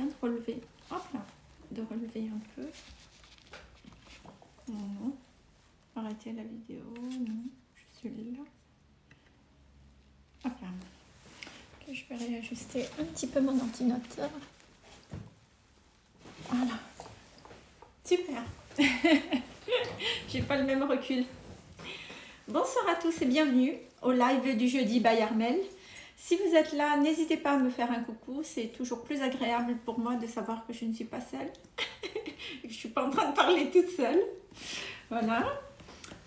de relever. Hop là, de relever un peu. Arrêtez la vidéo. Non, je suis là. Hop là. je vais réajuster un petit peu mon ordinateur. Voilà. Super. J'ai pas le même recul. Bonsoir à tous et bienvenue au live du jeudi by Armel. Si vous êtes là, n'hésitez pas à me faire un coucou. C'est toujours plus agréable pour moi de savoir que je ne suis pas seule. je ne suis pas en train de parler toute seule. Voilà.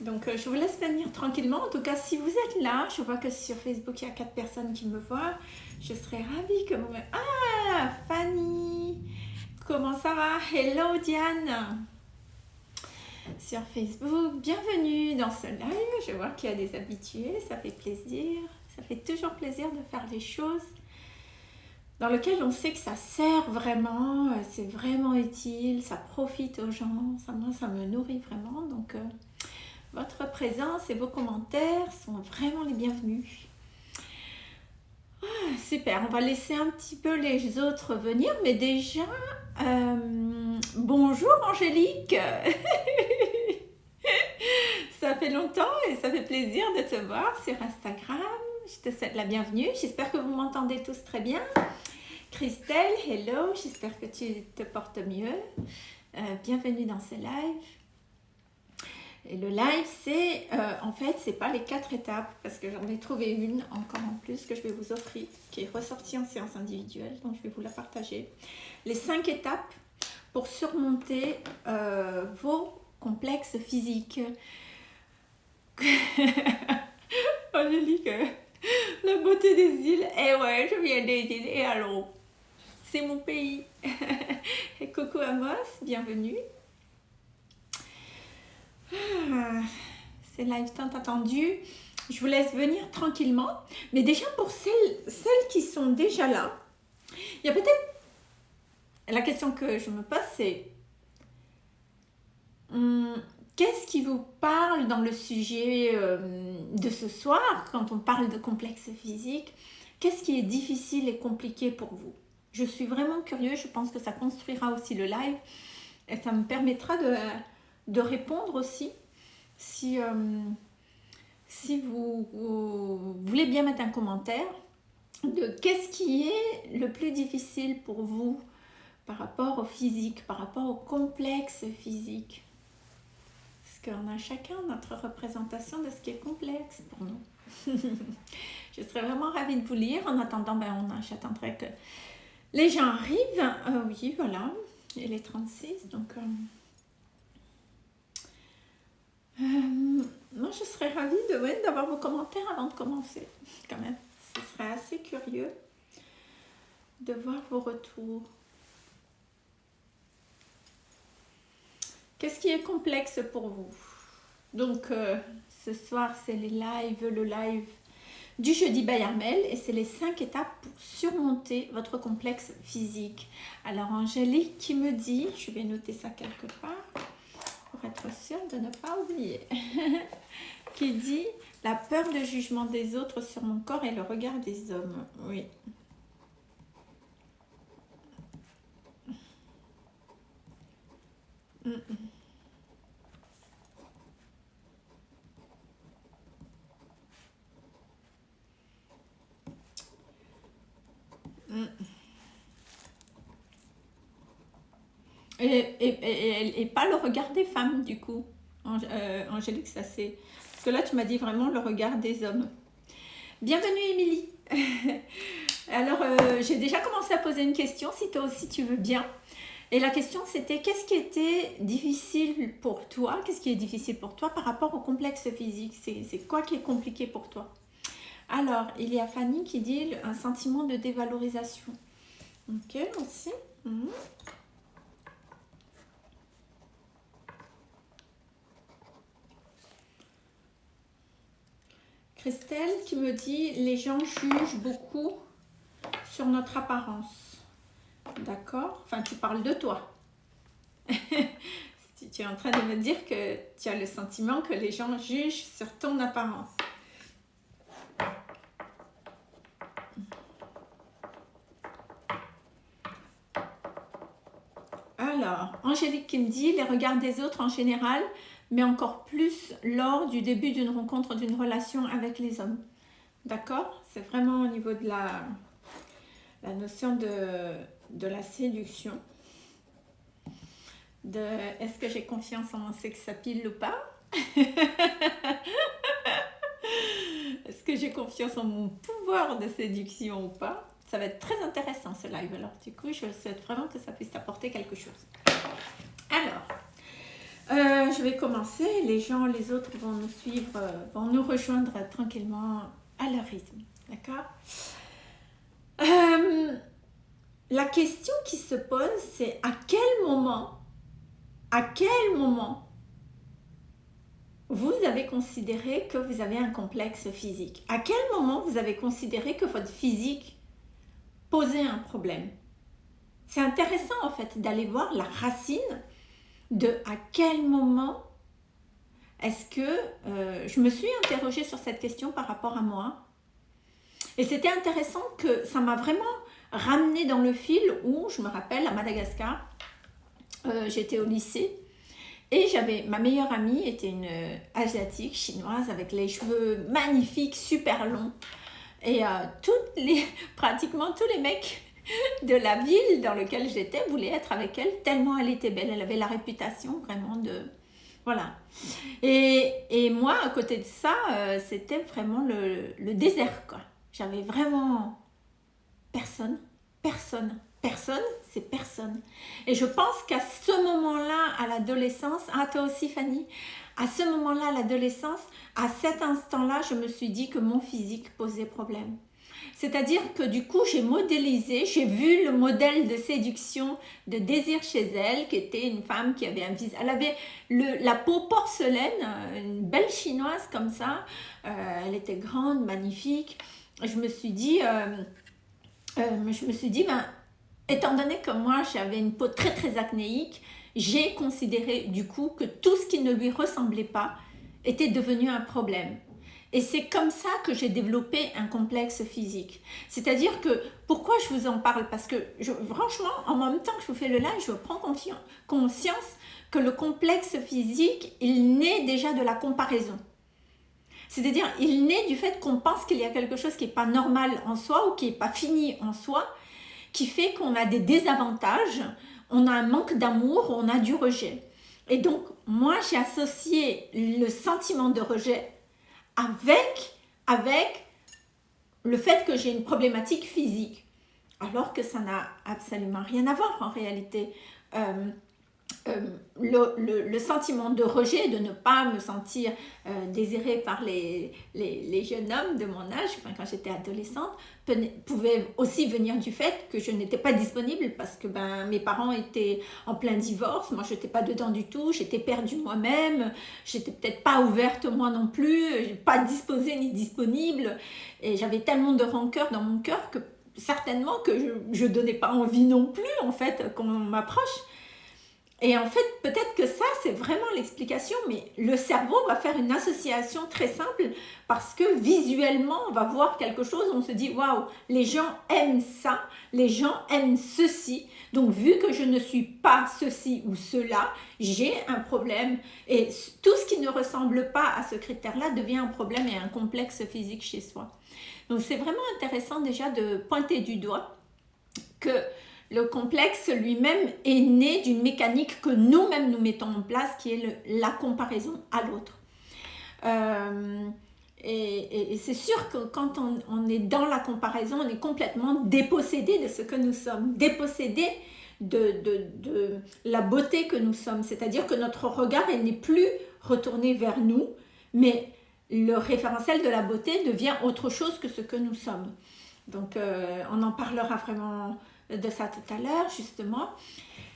Donc, euh, je vous laisse venir tranquillement. En tout cas, si vous êtes là, je vois que sur Facebook, il y a quatre personnes qui me voient. Je serais ravie que vous me... Ah, Fanny Comment ça va? Hello, Diane Sur Facebook, bienvenue dans ce live. Je vois qu'il y a des habitués, ça fait plaisir. Ça fait toujours plaisir de faire des choses dans lesquelles on sait que ça sert vraiment, euh, c'est vraiment utile, ça profite aux gens, ça, moi, ça me nourrit vraiment. Donc, euh, votre présence et vos commentaires sont vraiment les bienvenus. Ah, super, on va laisser un petit peu les autres venir, mais déjà, euh, bonjour Angélique Ça fait longtemps et ça fait plaisir de te voir sur Instagram je te souhaite la bienvenue. J'espère que vous m'entendez tous très bien. Christelle, hello, j'espère que tu te portes mieux. Euh, bienvenue dans ce live. Et le live, c'est, euh, en fait, c'est pas les quatre étapes, parce que j'en ai trouvé une encore en plus que je vais vous offrir, qui est ressortie en séance individuelle, donc je vais vous la partager. Les cinq étapes pour surmonter euh, vos complexes physiques. Angélique, la beauté des îles. Eh ouais, je viens des îles. Et alors, c'est mon pays. et coucou Amos, bienvenue. Ah, c'est live tant attendu. Je vous laisse venir tranquillement. Mais déjà pour celles, celles qui sont déjà là, il y a peut-être... La question que je me pose, c'est... Hum, Qu'est-ce qui vous parle dans le sujet euh, de ce soir, quand on parle de complexe physique? Qu'est-ce qui est difficile et compliqué pour vous? Je suis vraiment curieuse, je pense que ça construira aussi le live. Et ça me permettra de, répondre aussi. Si, euh, si vous, voulez bien mettre un commentaire de qu'est-ce qui est le plus difficile pour vous par rapport au physique, par rapport au complexe physique qu'on a chacun notre représentation de ce qui est complexe pour nous. je serais vraiment ravie de vous lire. En attendant, ben, on j'attendrai que les gens arrivent. Euh, oui, voilà. Et les 36, donc... Euh, euh, moi, je serais ravie de d'avoir vos commentaires avant de commencer, quand même. Ce serait assez curieux de voir vos retours. Qu'est-ce qui est complexe pour vous? Donc, euh, ce soir, c'est les lives, le live du jeudi Bayarmel et c'est les cinq étapes pour surmonter votre complexe physique. Alors, Angélique qui me dit, je vais noter ça quelque part pour être sûre de ne pas oublier, qui dit la peur de jugement des autres sur mon corps et le regard des hommes. Oui, Mm, mm. Et, pas le regard des femmes, du coup, euh, Angélique, ça c'est... Parce que là, tu m'as dit vraiment le regard des hommes. Bienvenue, Émilie Alors, euh, j'ai déjà commencé à poser une question, si toi aussi tu veux bien. Et la question c'était qu'est-ce qui était difficile pour toi Qu'est-ce qui est difficile pour toi par rapport au complexe physique? C'est quoi qui est compliqué pour toi? Alors, il y a Fanny qui dit un sentiment de dévalorisation. Ok, aussi. Mhm. Christelle qui me dit les gens jugent beaucoup sur notre apparence. D'accord Enfin, tu parles de toi. tu es en train de me dire que tu as le sentiment que les gens jugent sur ton apparence. Alors, Angélique qui me dit les regards des autres en général, mais encore plus lors du début d'une rencontre, d'une relation avec les hommes. D'accord? C'est vraiment au niveau de la, la notion de, de la séduction. De est-ce que j'ai confiance en mon sex ou pas? Est-ce que j'ai confiance en mon pouvoir de séduction ou pas? Ça va être très intéressant ce live. Alors du coup, je souhaite vraiment que ça puisse apporter quelque chose. Alors, euh, je vais commencer. Les gens, les autres vont nous suivre, euh, vont nous rejoindre tranquillement à leur rythme. D'accord? Euh, La question qui se pose, c'est à quel moment, à quel moment vous avez considéré que vous avez un complexe physique? À quel moment vous avez considéré que votre physique posait un problème? C'est intéressant en fait d'aller voir la racine de à quel moment est-ce que euh, je me suis interrogée sur cette question par rapport à moi. Et c'était intéressant que ça m'a vraiment ramené dans le fil où je me rappelle à Madagascar euh, j'étais au lycée et j'avais, ma meilleure amie était une euh, asiatique chinoise avec les cheveux magnifiques, super longs. Et euh, toutes les, pratiquement tous les mecs de la ville dans laquelle j'étais voulaient être avec elle tellement elle était belle. Elle avait la réputation vraiment de... Voilà. Et, et moi, à côté de ça, euh, c'était vraiment le, le désert, quoi. J'avais vraiment personne, personne personne, c'est personne. Et je pense qu'à ce moment-là, à l'adolescence, ah toi aussi Fanny, à ce moment-là, à l'adolescence, à cet instant-là, je me suis dit que mon physique posait problème. C'est-à-dire que du coup, j'ai modélisé, j'ai vu le modèle de séduction, de désir chez elle, qui était une femme qui avait un visage, elle avait la peau porcelaine, une belle chinoise comme ça, euh, elle était grande, magnifique. Je me suis dit, euh, euh, je me suis dit, ben, Étant donné que moi j'avais une peau très très acnéique, j'ai considéré du coup que tout ce qui ne lui ressemblait pas était devenu un problème. Et c'est comme ça que j'ai développé un complexe physique. C'est-à-dire que, pourquoi je vous en parle? Parce que, franchement, en même temps que je vous fais le live, je prends conscience que le complexe physique, il naît déjà de la comparaison. C'est-à-dire, il naît du fait qu'on pense qu'il y a quelque chose qui n'est pas normal en soi ou qui n'est pas fini en soi qui fait qu'on a des désavantages, on a un manque d'amour, on a du rejet. Et donc, moi, j'ai associé le sentiment de rejet avec, avec le fait que j'ai une problématique physique. Alors que ça n'a absolument rien à voir en réalité. Euh, euh, le, sentiment de rejet, de ne pas me sentir euh, désirée par les, les, jeunes hommes de mon âge, quand j'étais adolescente, pouvait aussi venir du fait que je n'étais pas disponible parce que ben, mes parents étaient en plein divorce, moi je n'étais pas dedans du tout, j'étais perdue moi-même, j'étais peut-être pas ouverte moi non plus, pas disposée ni disponible, et j'avais tellement de rancœur dans mon cœur que certainement que je ne donnais pas envie non plus en fait qu'on m'approche. Et en fait, peut-être que ça, c'est vraiment l'explication, mais le cerveau va faire une association très simple parce que visuellement, on va voir quelque chose, on se dit, waouh, les gens aiment ça, les gens aiment ceci, donc vu que je ne suis pas ceci ou cela, j'ai un problème. Et tout ce qui ne ressemble pas à ce critère-là devient un problème et un complexe physique chez soi. Donc c'est vraiment intéressant déjà de pointer du doigt que le complexe lui-même est né d'une mécanique que nous-mêmes nous mettons en place, qui est la comparaison à l'autre. Euh, et, c'est sûr que quand on, est dans la comparaison, on est complètement dépossédé de ce que nous sommes, dépossédé de, la beauté que nous sommes. C'est-à-dire que notre regard n'est plus retourné vers nous, mais le référentiel de la beauté devient autre chose que ce que nous sommes. Donc, euh, on en parlera vraiment de ça tout à l'heure, justement.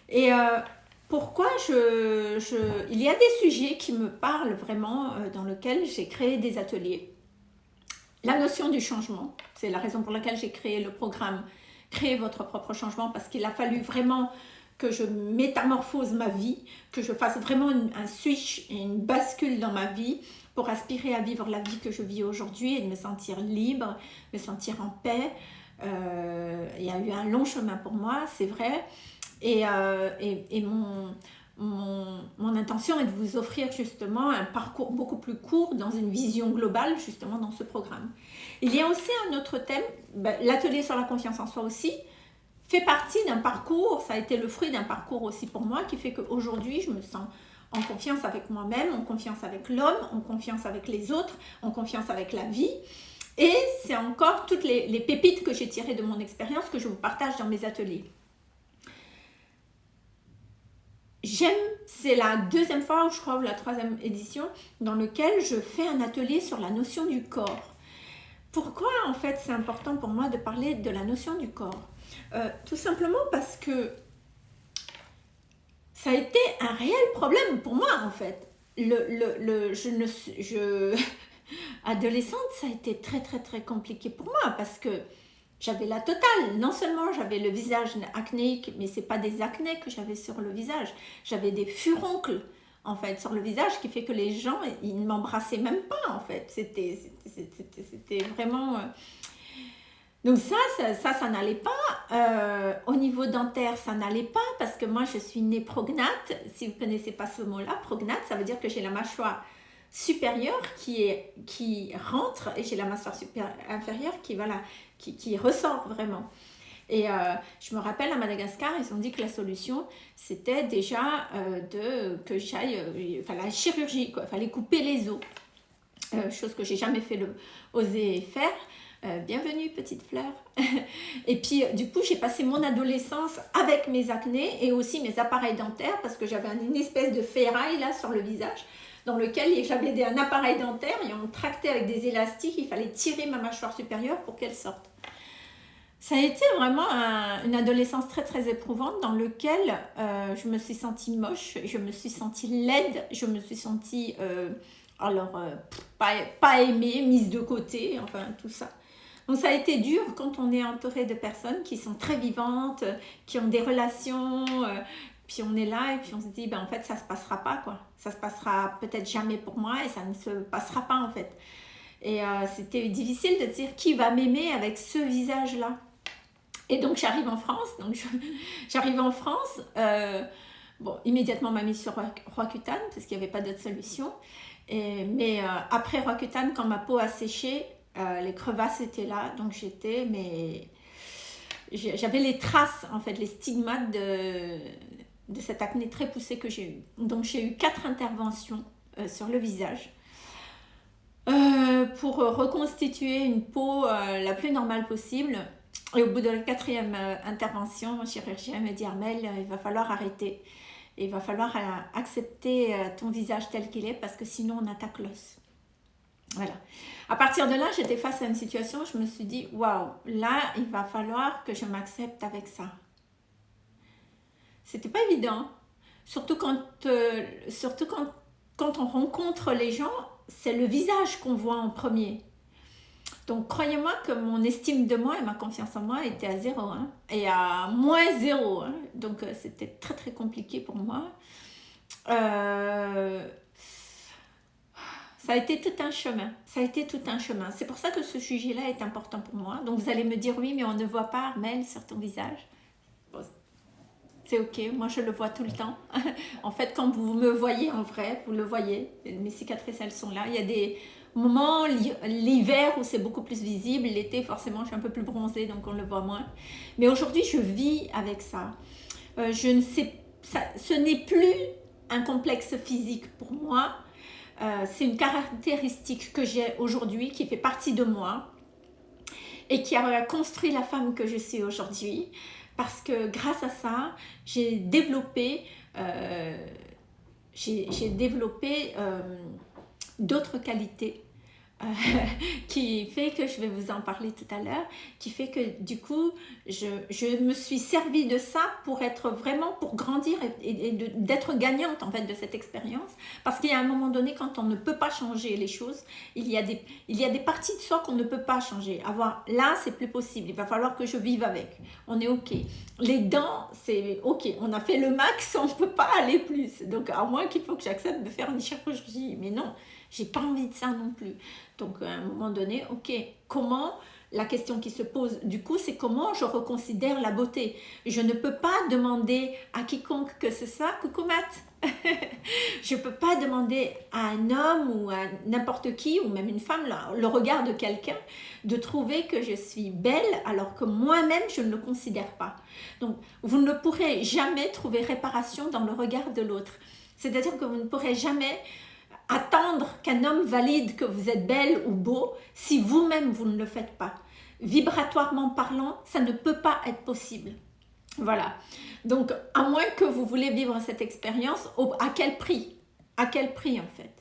Et euh, pourquoi je, je, Il y a des sujets qui me parlent vraiment, euh, dans lesquels j'ai créé des ateliers. La notion du changement, c'est la raison pour laquelle j'ai créé le programme « Créer votre propre changement » parce qu'il a fallu vraiment que je métamorphose ma vie, que je fasse vraiment un switch et une bascule dans ma vie pour aspirer à vivre la vie que je vis aujourd'hui et de me sentir libre, me sentir en paix, il y a eu un long chemin pour moi, c'est vrai, Et, et, mon, mon, mon, intention est de vous offrir justement un parcours beaucoup plus court dans une vision globale justement dans ce programme. Il y a aussi un autre thème, ben, l'atelier sur la confiance en soi aussi, fait partie d'un parcours, ça a été le fruit d'un parcours aussi pour moi qui fait qu'aujourd'hui je me sens en confiance avec moi-même, en confiance avec l'homme, en confiance avec les autres, en confiance avec la vie. Et c'est encore toutes les, pépites que j'ai tirées de mon expérience que je vous partage dans mes ateliers. J'aime, c'est la deuxième fois, ou je crois, ou la troisième édition, dans lequel je fais un atelier sur la notion du corps. Pourquoi, en fait, c'est important pour moi de parler de la notion du corps? Euh, Tout simplement parce que ça a été un réel problème pour moi en fait. Le, le, le, je ne, je, adolescente, ça a été très très très compliqué pour moi parce que j'avais la totale. Non seulement j'avais le visage acnéique, mais c'est pas des acnés que j'avais sur le visage. J'avais des furoncles en fait sur le visage qui fait que les gens, ils ne m'embrassaient même pas en fait. C'était vraiment... Euh, donc ça, ça, ça, n'allait pas. Euh, au niveau dentaire, ça n'allait pas parce que moi, je suis née prognate. Si vous ne connaissez pas ce mot-là, prognate, ça veut dire que j'ai la mâchoire supérieure qui, est, qui rentre et j'ai la supérieure, inférieure qui, voilà, qui, qui ressort vraiment. Et euh, je me rappelle à Madagascar, ils ont dit que la solution, c'était déjà euh, de que j'aille, enfin la chirurgie. Il fallait couper les os. chose que j'ai jamais fait le, osé faire. Euh, bienvenue petite fleur. et puis du coup j'ai passé mon adolescence avec mes acnés et aussi mes appareils dentaires parce que j'avais une espèce de ferraille là sur le visage dans lequel j'avais un appareil dentaire et on tractait avec des élastiques, il fallait tirer ma mâchoire supérieure pour qu'elle sorte. Ça a été vraiment une adolescence très très éprouvante dans lequel euh, je me suis sentie moche, je me suis sentie laide, je me suis sentie euh, alors pas, pas aimée, mise de côté, enfin tout ça. Donc ça a été dur quand on est entouré de personnes qui sont très vivantes, qui ont des relations, euh, puis on est là et puis on se dit, ben en fait ça se passera pas quoi. Ça se passera peut-être jamais pour moi et ça ne se passera pas en fait. Et euh, c'était difficile de dire qui va m'aimer avec ce visage-là. Et donc j'arrive en France, donc j'arrive en France, euh, bon immédiatement m'a mis sur Roaccutane parce qu'il n'y avait pas d'autre solution. Et, mais après Roaccutane, quand ma peau a séché, euh, les crevasses étaient là, donc j'étais, mais j'avais les traces, en fait, les stigmates de, de cette acné très poussée que j'ai eue. Donc j'ai eu quatre interventions euh, sur le visage euh, pour reconstituer une peau la plus normale possible. Et au bout de la quatrième intervention, mon chirurgien me dit Armel, il va falloir arrêter. il va falloir accepter ton visage tel qu'il est parce que sinon on attaque l'os. Voilà. À partir de là, j'étais face à une situation, je me suis dit, waouh, là, il va falloir que je m'accepte avec ça. C'était pas évident. Surtout quand, euh, surtout quand, quand on rencontre les gens, c'est le visage qu'on voit en premier. Donc, croyez-moi que mon estime de moi et ma confiance en moi était à zéro, hein, et à moins zéro. Hein. Donc, euh, c'était très, très compliqué pour moi. Euh, ça a été tout un chemin. Ça a été tout un chemin. C'est pour ça que ce sujet-là est important pour moi. Donc vous allez me dire oui, mais on ne voit pas Armel sur ton visage. C'est ok, moi je le vois tout le temps. en fait, quand vous me voyez en vrai, vous le voyez. Mes cicatrices, elles sont là. Il y a des moments, l'hiver, où c'est beaucoup plus visible. L'été, forcément, je suis un peu plus bronzée, donc on le voit moins. Mais aujourd'hui, je vis avec ça. Euh, je ne sais, ça, ce n'est plus un complexe physique pour moi euh, c'est une caractéristique que j'ai aujourd'hui, qui fait partie de moi et qui a construit la femme que je suis aujourd'hui. Parce que grâce à ça, j'ai développé, euh, euh, d'autres qualités qui fait que je vais vous en parler tout à l'heure, qui fait que du coup, je, je, me suis servi de ça pour être vraiment, pour grandir et, d'être gagnante en fait de cette expérience. Parce qu'il y a un moment donné, quand on ne peut pas changer les choses, il y a des, il y a des parties de soi qu'on ne peut pas changer. Avoir là, c'est plus possible, il va falloir que je vive avec. On est ok. Les dents, c'est ok, on a fait le max, on ne peut pas aller plus. Donc à moins qu'il faut que j'accepte de faire une chirurgie, mais non, j'ai pas envie de ça non plus. Donc, à un moment donné, ok, comment la question qui se pose du coup, c'est comment je reconsidère la beauté. Je ne peux pas demander à quiconque que ce soit, coucou Matt, je ne peux pas demander à un homme ou à n'importe qui, ou même une femme, le regard de quelqu'un, de trouver que je suis belle alors que moi-même je ne le considère pas. Donc, vous ne pourrez jamais trouver réparation dans le regard de l'autre. C'est-à-dire que vous ne pourrez jamais attendre qu'un homme valide que vous êtes belle ou beau si vous-même vous ne le faites pas. Vibratoirement parlant, ça ne peut pas être possible. Voilà. Donc, à moins que vous voulez vivre cette expérience, à quel prix? À quel prix en fait?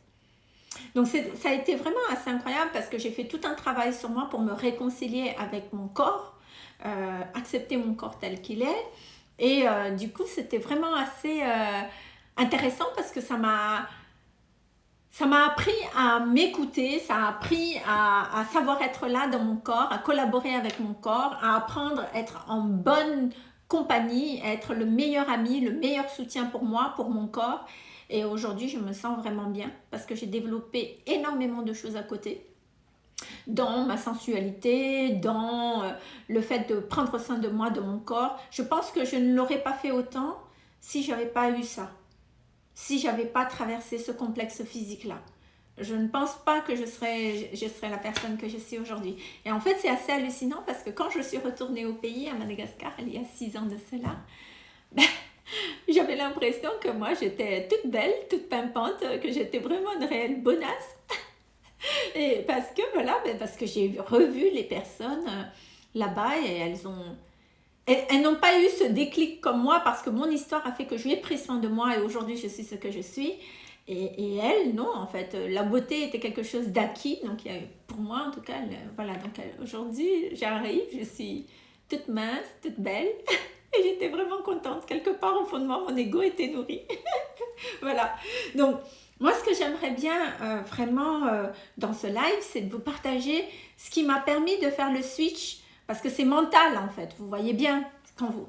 Donc ça a été vraiment assez incroyable parce que j'ai fait tout un travail sur moi pour me réconcilier avec mon corps, euh, accepter mon corps tel qu'il est. Et euh, du coup, c'était vraiment assez euh, intéressant parce que ça m'a ça m'a appris à m'écouter, ça a appris à, savoir être là dans mon corps, à collaborer avec mon corps, à apprendre à être en bonne compagnie, à être le meilleur ami, le meilleur soutien pour moi, pour mon corps. Et aujourd'hui, je me sens vraiment bien parce que j'ai développé énormément de choses à côté dans ma sensualité, dans euh, le fait de prendre soin de moi, de mon corps. Je pense que je ne l'aurais pas fait autant si je n'avais pas eu ça si j'avais pas traversé ce complexe physique-là. Je ne pense pas que je serais, je serais la personne que je suis aujourd'hui. Et en fait, c'est assez hallucinant parce que quand je suis retournée au pays, à Madagascar, il y a six ans de cela, j'avais l'impression que moi, j'étais toute belle, toute pimpante, que j'étais vraiment une réelle bonasse. Et parce que, voilà, ben, parce que j'ai revu les personnes euh, là-bas et elles ont elles, n'ont pas eu ce déclic comme moi parce que mon histoire a fait que je lui ai pris soin de moi et aujourd'hui je suis ce que je suis. Et, elles, non, en fait, la beauté était quelque chose d'acquis. Donc, pour moi, en tout cas, voilà. Donc, aujourd'hui, j'arrive, je suis toute mince, toute belle. Et j'étais vraiment contente. Quelque part, au fond de moi, mon ego était nourri. voilà. Donc, moi, ce que j'aimerais bien euh, vraiment euh, dans ce live, c'est de vous partager ce qui m'a permis de faire le switch parce que c'est mental en fait, vous voyez bien, quand vous,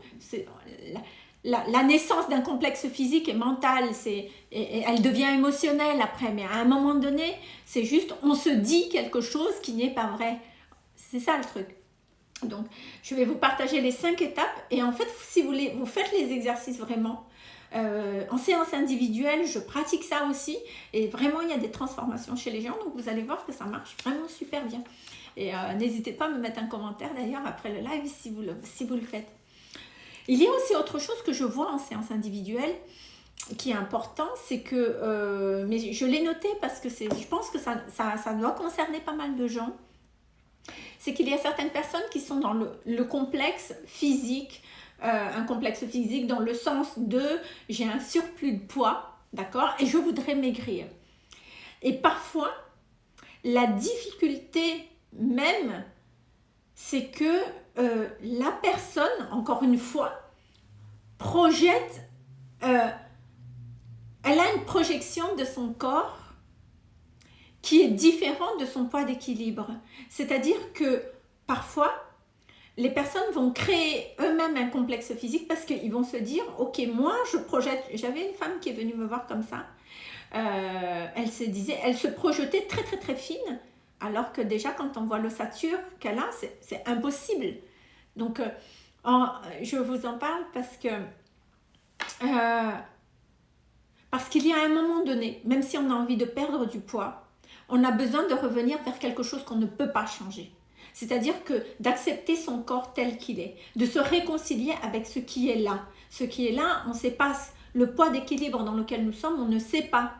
la, naissance d'un complexe physique est mental, c'est, et, elle devient émotionnelle après, mais à un moment donné, c'est juste, on se dit quelque chose qui n'est pas vrai. C'est ça le truc. Donc, je vais vous partager les cinq étapes et en fait, si vous voulez, vous faites les exercices vraiment. Euh, en séance individuelle, je pratique ça aussi et vraiment, il y a des transformations chez les gens, donc vous allez voir que ça marche vraiment super bien. Et euh, n'hésitez pas à me mettre un commentaire d'ailleurs après le live si vous le, si vous le faites. Il y a aussi autre chose que je vois en séance individuelle qui est important, c'est que, euh, mais je l'ai noté parce que je pense que ça, ça, ça, doit concerner pas mal de gens, c'est qu'il y a certaines personnes qui sont dans le, le complexe physique, euh, un complexe physique dans le sens de j'ai un surplus de poids, d'accord, et je voudrais maigrir. Et parfois, la difficulté même, c'est que euh, la personne, encore une fois, projette, euh, elle a une projection de son corps qui est différente de son poids d'équilibre. C'est-à-dire que parfois, les personnes vont créer eux-mêmes un complexe physique parce qu'ils vont se dire, ok, moi je projette, j'avais une femme qui est venue me voir comme ça, euh, elle se disait, elle se projetait très très très fine alors que déjà, quand on voit l'ossature qu'elle a, c'est impossible. Donc, euh, je vous en parle parce que... Euh, parce qu'il y a un moment donné, même si on a envie de perdre du poids, on a besoin de revenir vers quelque chose qu'on ne peut pas changer. C'est-à-dire que d'accepter son corps tel qu'il est, de se réconcilier avec ce qui est là. Ce qui est là, on ne sait pas le poids d'équilibre dans lequel nous sommes, on ne sait pas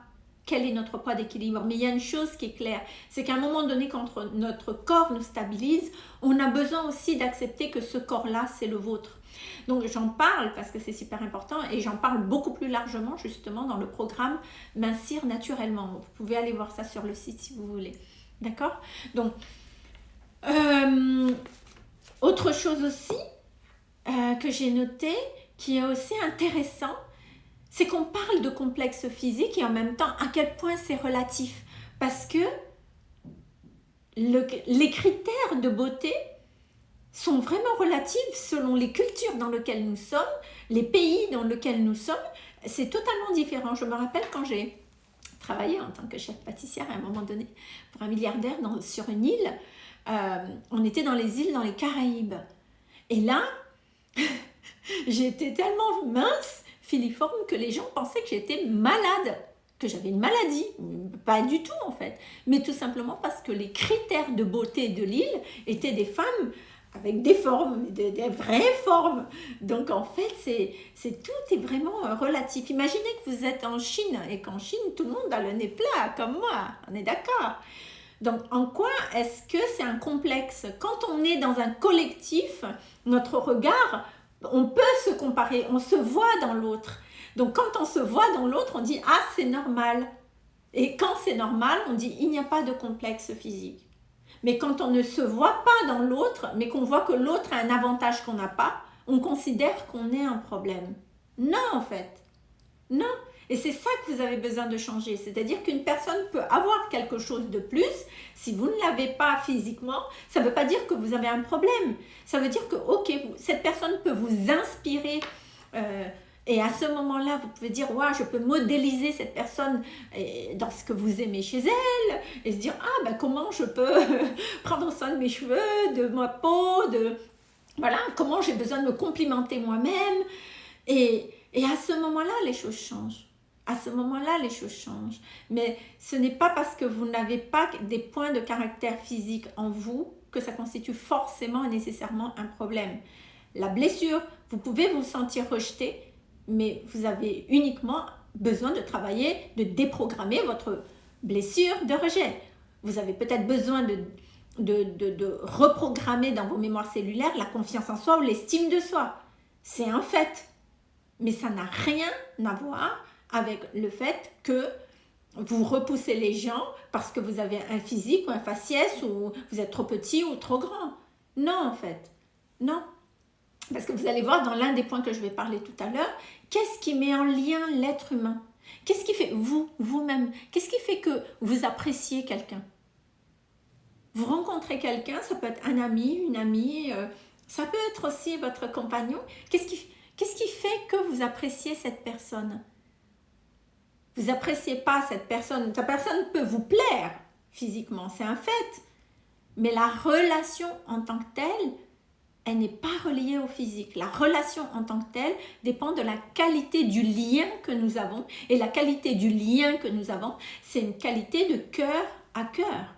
quel est notre poids d'équilibre. Mais il y a une chose qui est claire, c'est qu'à un moment donné, quand notre corps nous stabilise, on a besoin aussi d'accepter que ce corps-là, c'est le vôtre. Donc j'en parle parce que c'est super important et j'en parle beaucoup plus largement justement dans le programme Mincir naturellement. Vous pouvez aller voir ça sur le site si vous voulez. D'accord? Donc, euh, autre chose aussi euh, que j'ai noté qui est aussi intéressant, c'est qu'on parle de complexe physique et en même temps à quel point c'est relatif. Parce que les critères de beauté sont vraiment relatifs selon les cultures dans lesquelles nous sommes, les pays dans lesquels nous sommes. C'est totalement différent. Je me rappelle quand j'ai travaillé en tant que chef pâtissière à un moment donné pour un milliardaire sur une île, on était dans les îles, dans les Caraïbes. Et là, j'étais tellement mince, que les gens pensaient que j'étais malade, que j'avais une maladie. Pas du tout en fait, mais tout simplement parce que les critères de beauté de l'île étaient des femmes avec des formes, des, vraies formes. Donc en fait, c'est tout est vraiment euh, relatif. Imaginez que vous êtes en Chine et qu'en Chine, tout le monde a le nez plat, comme moi. On est d'accord donc, en quoi est-ce que c'est un complexe? Quand on est dans un collectif, notre regard, on peut se comparer, on se voit dans l'autre. Donc, quand on se voit dans l'autre, on dit « Ah, c'est normal ». Et quand c'est normal, on dit « Il n'y a pas de complexe physique ». Mais quand on ne se voit pas dans l'autre, mais qu'on voit que l'autre a un avantage qu'on n'a pas, on considère qu'on est un problème. Non, en fait. Non. Et c'est ça que vous avez besoin de changer. C'est-à-dire qu'une personne peut avoir quelque chose de plus. Si vous ne l'avez pas physiquement, ça ne veut pas dire que vous avez un problème. Ça veut dire que, ok, cette personne peut vous inspirer. Euh, et à ce moment-là, vous pouvez dire, ouais, je peux modéliser cette personne dans ce que vous aimez chez elle. Et se dire, ah, ben comment je peux prendre soin de mes cheveux, de ma peau, de... Voilà, comment j'ai besoin de me complimenter moi-même. Et, et à ce moment-là, les choses changent à ce moment-là, les choses changent. Mais ce n'est pas parce que vous n'avez pas des points de caractère physique en vous que ça constitue forcément et nécessairement un problème. La blessure, vous pouvez vous sentir rejeté, mais vous avez uniquement besoin de travailler, de déprogrammer votre blessure de rejet. Vous avez peut-être besoin de, de, de, de, reprogrammer dans vos mémoires cellulaires la confiance en soi ou l'estime de soi. C'est un fait. Mais ça n'a rien à voir avec le fait que vous repoussez les gens parce que vous avez un physique ou un faciès ou vous êtes trop petit ou trop grand. Non, en fait. Non. Parce que vous allez voir dans l'un des points que je vais parler tout à l'heure, qu'est-ce qui met en lien l'être humain? Qu'est-ce qui fait, vous, vous-même, qu'est-ce qui fait que vous appréciez quelqu'un? Vous rencontrez quelqu'un, ça peut être un ami, une amie, euh, ça peut être aussi votre compagnon. Qu'est-ce qui, qu'est-ce qui fait que vous appréciez cette personne? Vous n'appréciez pas cette personne, cette personne peut vous plaire physiquement, c'est un fait. Mais la relation en tant que telle, elle n'est pas reliée au physique. La relation en tant que telle dépend de la qualité du lien que nous avons. Et la qualité du lien que nous avons, c'est une qualité de cœur à cœur.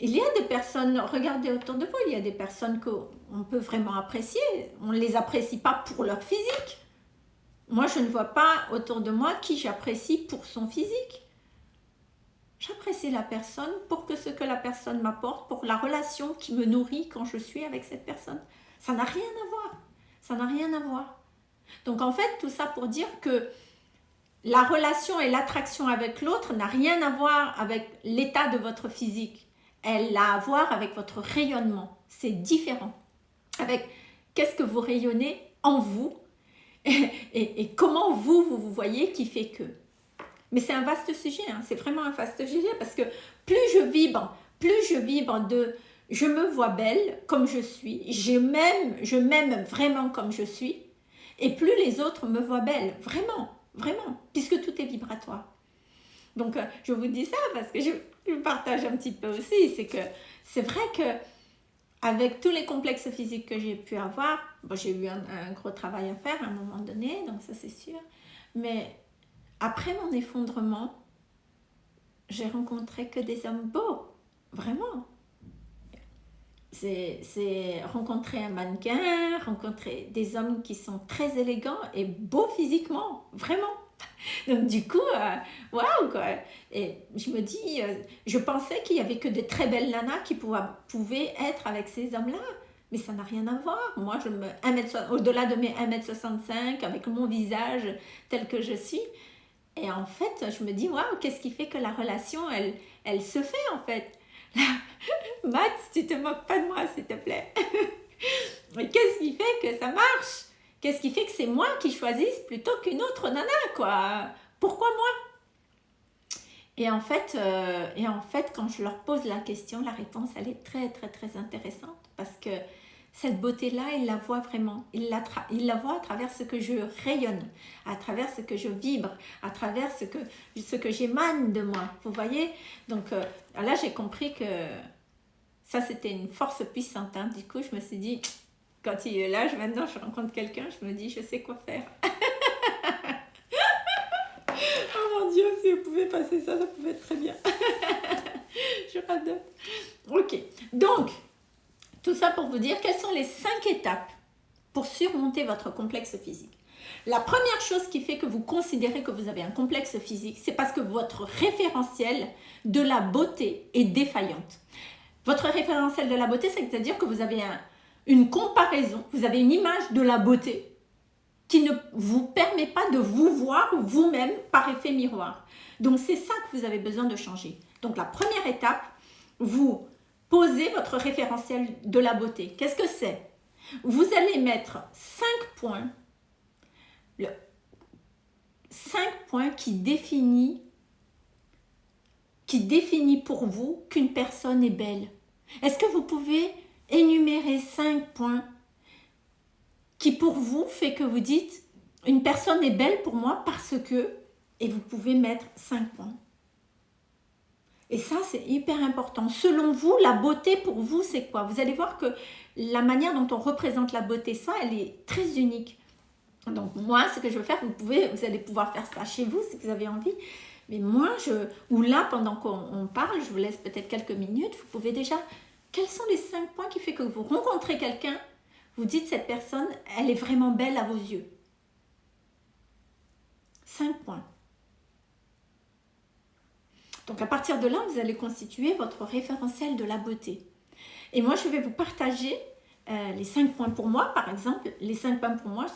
Il y a des personnes, regardez autour de vous, il y a des personnes qu'on peut vraiment apprécier. On ne les apprécie pas pour leur physique, moi, je ne vois pas autour de moi qui j'apprécie pour son physique. J'apprécie la personne pour que ce que la personne m'apporte, pour la relation qui me nourrit quand je suis avec cette personne. Ça n'a rien à voir. Ça n'a rien à voir. Donc en fait, tout ça pour dire que la relation et l'attraction avec l'autre n'a rien à voir avec l'état de votre physique. Elle a à voir avec votre rayonnement. C'est différent. Avec qu'est-ce que vous rayonnez en vous et, comment vous, vous vous voyez qui fait que? Mais c'est un vaste sujet, hein. c'est vraiment un vaste sujet parce que plus je vibre, plus je vibre de je me vois belle comme je suis, je m'aime, je m'aime vraiment comme je suis, et plus les autres me voient belle, vraiment, vraiment, puisque tout est vibratoire. Donc, euh, je vous dis ça parce que je, je partage un petit peu aussi, c'est que c'est vrai que avec tous les complexes physiques que j'ai pu avoir, bon, j'ai eu un, gros travail à faire à un moment donné, donc ça c'est sûr, mais après mon effondrement, j'ai rencontré que des hommes beaux, vraiment. C'est rencontrer un mannequin, rencontrer des hommes qui sont très élégants et beaux physiquement, vraiment. Donc du coup, euh, waouh quoi Et je me dis, euh, je pensais qu'il y avait que de très belles nanas qui pouvaient, être avec ces hommes-là. Mais ça n'a rien à voir. Moi, je me au-delà de mes 1m65, avec mon visage tel que je suis. Et en fait, je me dis, waouh, qu'est-ce qui fait que la relation, elle, elle se fait en fait? Matt, tu te moques pas de moi, s'il te plaît. Mais qu'est-ce qui fait que ça marche? Qu'est-ce qui fait que c'est moi qui choisisse plutôt qu'une autre nana, quoi? Pourquoi moi? Et en, fait, euh, et en fait, quand je leur pose la question, la réponse, elle est très, très, très intéressante parce que cette beauté-là, ils la voient vraiment. Ils la, ils voient à travers ce que je rayonne, à travers ce que je vibre, à travers ce que, ce que j'émane de moi. Vous voyez? Donc euh, là, j'ai compris que Ça, c'était une force puissante. Hein. Du coup, je me suis dit, quand il est là, je, maintenant, je rencontre quelqu'un, je me dis, je sais quoi faire. oh mon Dieu, si vous pouvez passer ça, ça pouvait être très bien. je radote. Ok, donc, tout ça pour vous dire quelles sont les cinq étapes pour surmonter votre complexe physique? La première chose qui fait que vous considérez que vous avez un complexe physique, c'est parce que votre référentiel de la beauté est défaillante. Votre référentiel de la beauté, c'est-à-dire que vous avez une comparaison, vous avez une image de la beauté qui ne vous permet pas de vous voir vous-même par effet miroir. Donc c'est ça que vous avez besoin de changer. Donc la première étape, vous posez votre référentiel de la beauté. Qu'est-ce que c'est? Vous allez mettre 5 points, le 5 points qui définit qui définit pour vous qu'une personne est belle. Est-ce que vous pouvez énumérer 5 points qui pour vous fait que vous dites une personne est belle pour moi parce que et vous pouvez mettre 5 points. Et ça, c'est hyper important. Selon vous, la beauté pour vous, c'est quoi? Vous allez voir que la manière dont on représente la beauté, ça, elle est très unique. Donc moi, ce que je veux faire, vous, pouvez, vous allez pouvoir faire ça chez vous si vous avez envie. Mais moi, je, ou là, pendant qu'on parle, je vous laisse peut-être quelques minutes, vous pouvez déjà... Quels sont les cinq points qui fait que vous rencontrez quelqu'un, vous dites cette personne, elle est vraiment belle à vos yeux? Cinq points. Donc à partir de là, vous allez constituer votre référentiel de la beauté. Et moi, je vais vous partager euh, les cinq points pour moi, par exemple. Les cinq points pour moi,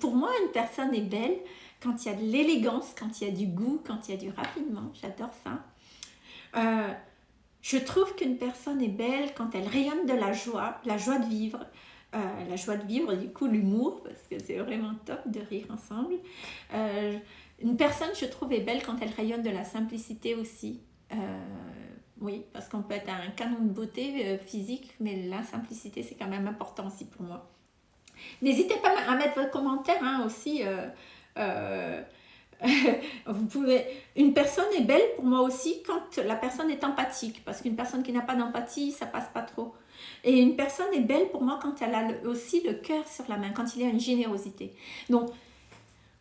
pour moi, une personne est belle quand il y a de l'élégance, quand il y a du goût, quand il y a du raffinement. J'adore ça. Euh, je trouve qu'une personne est belle quand elle rayonne de la joie, la joie de vivre, euh, la joie de vivre, du coup l'humour, parce que c'est vraiment top de rire ensemble. Une personne, je trouve, est belle quand elle rayonne de la simplicité aussi. Euh, oui, parce qu'on peut être un canon de beauté euh, physique, mais la simplicité, c'est quand même important aussi pour moi. N'hésitez pas à mettre votre commentaire hein, aussi. Vous pouvez... Une personne est belle pour moi aussi quand la personne est empathique, parce qu'une personne qui n'a pas d'empathie, ça passe pas trop. Et une personne est belle pour moi quand elle a aussi le cœur sur la main, quand il y a une générosité. Donc,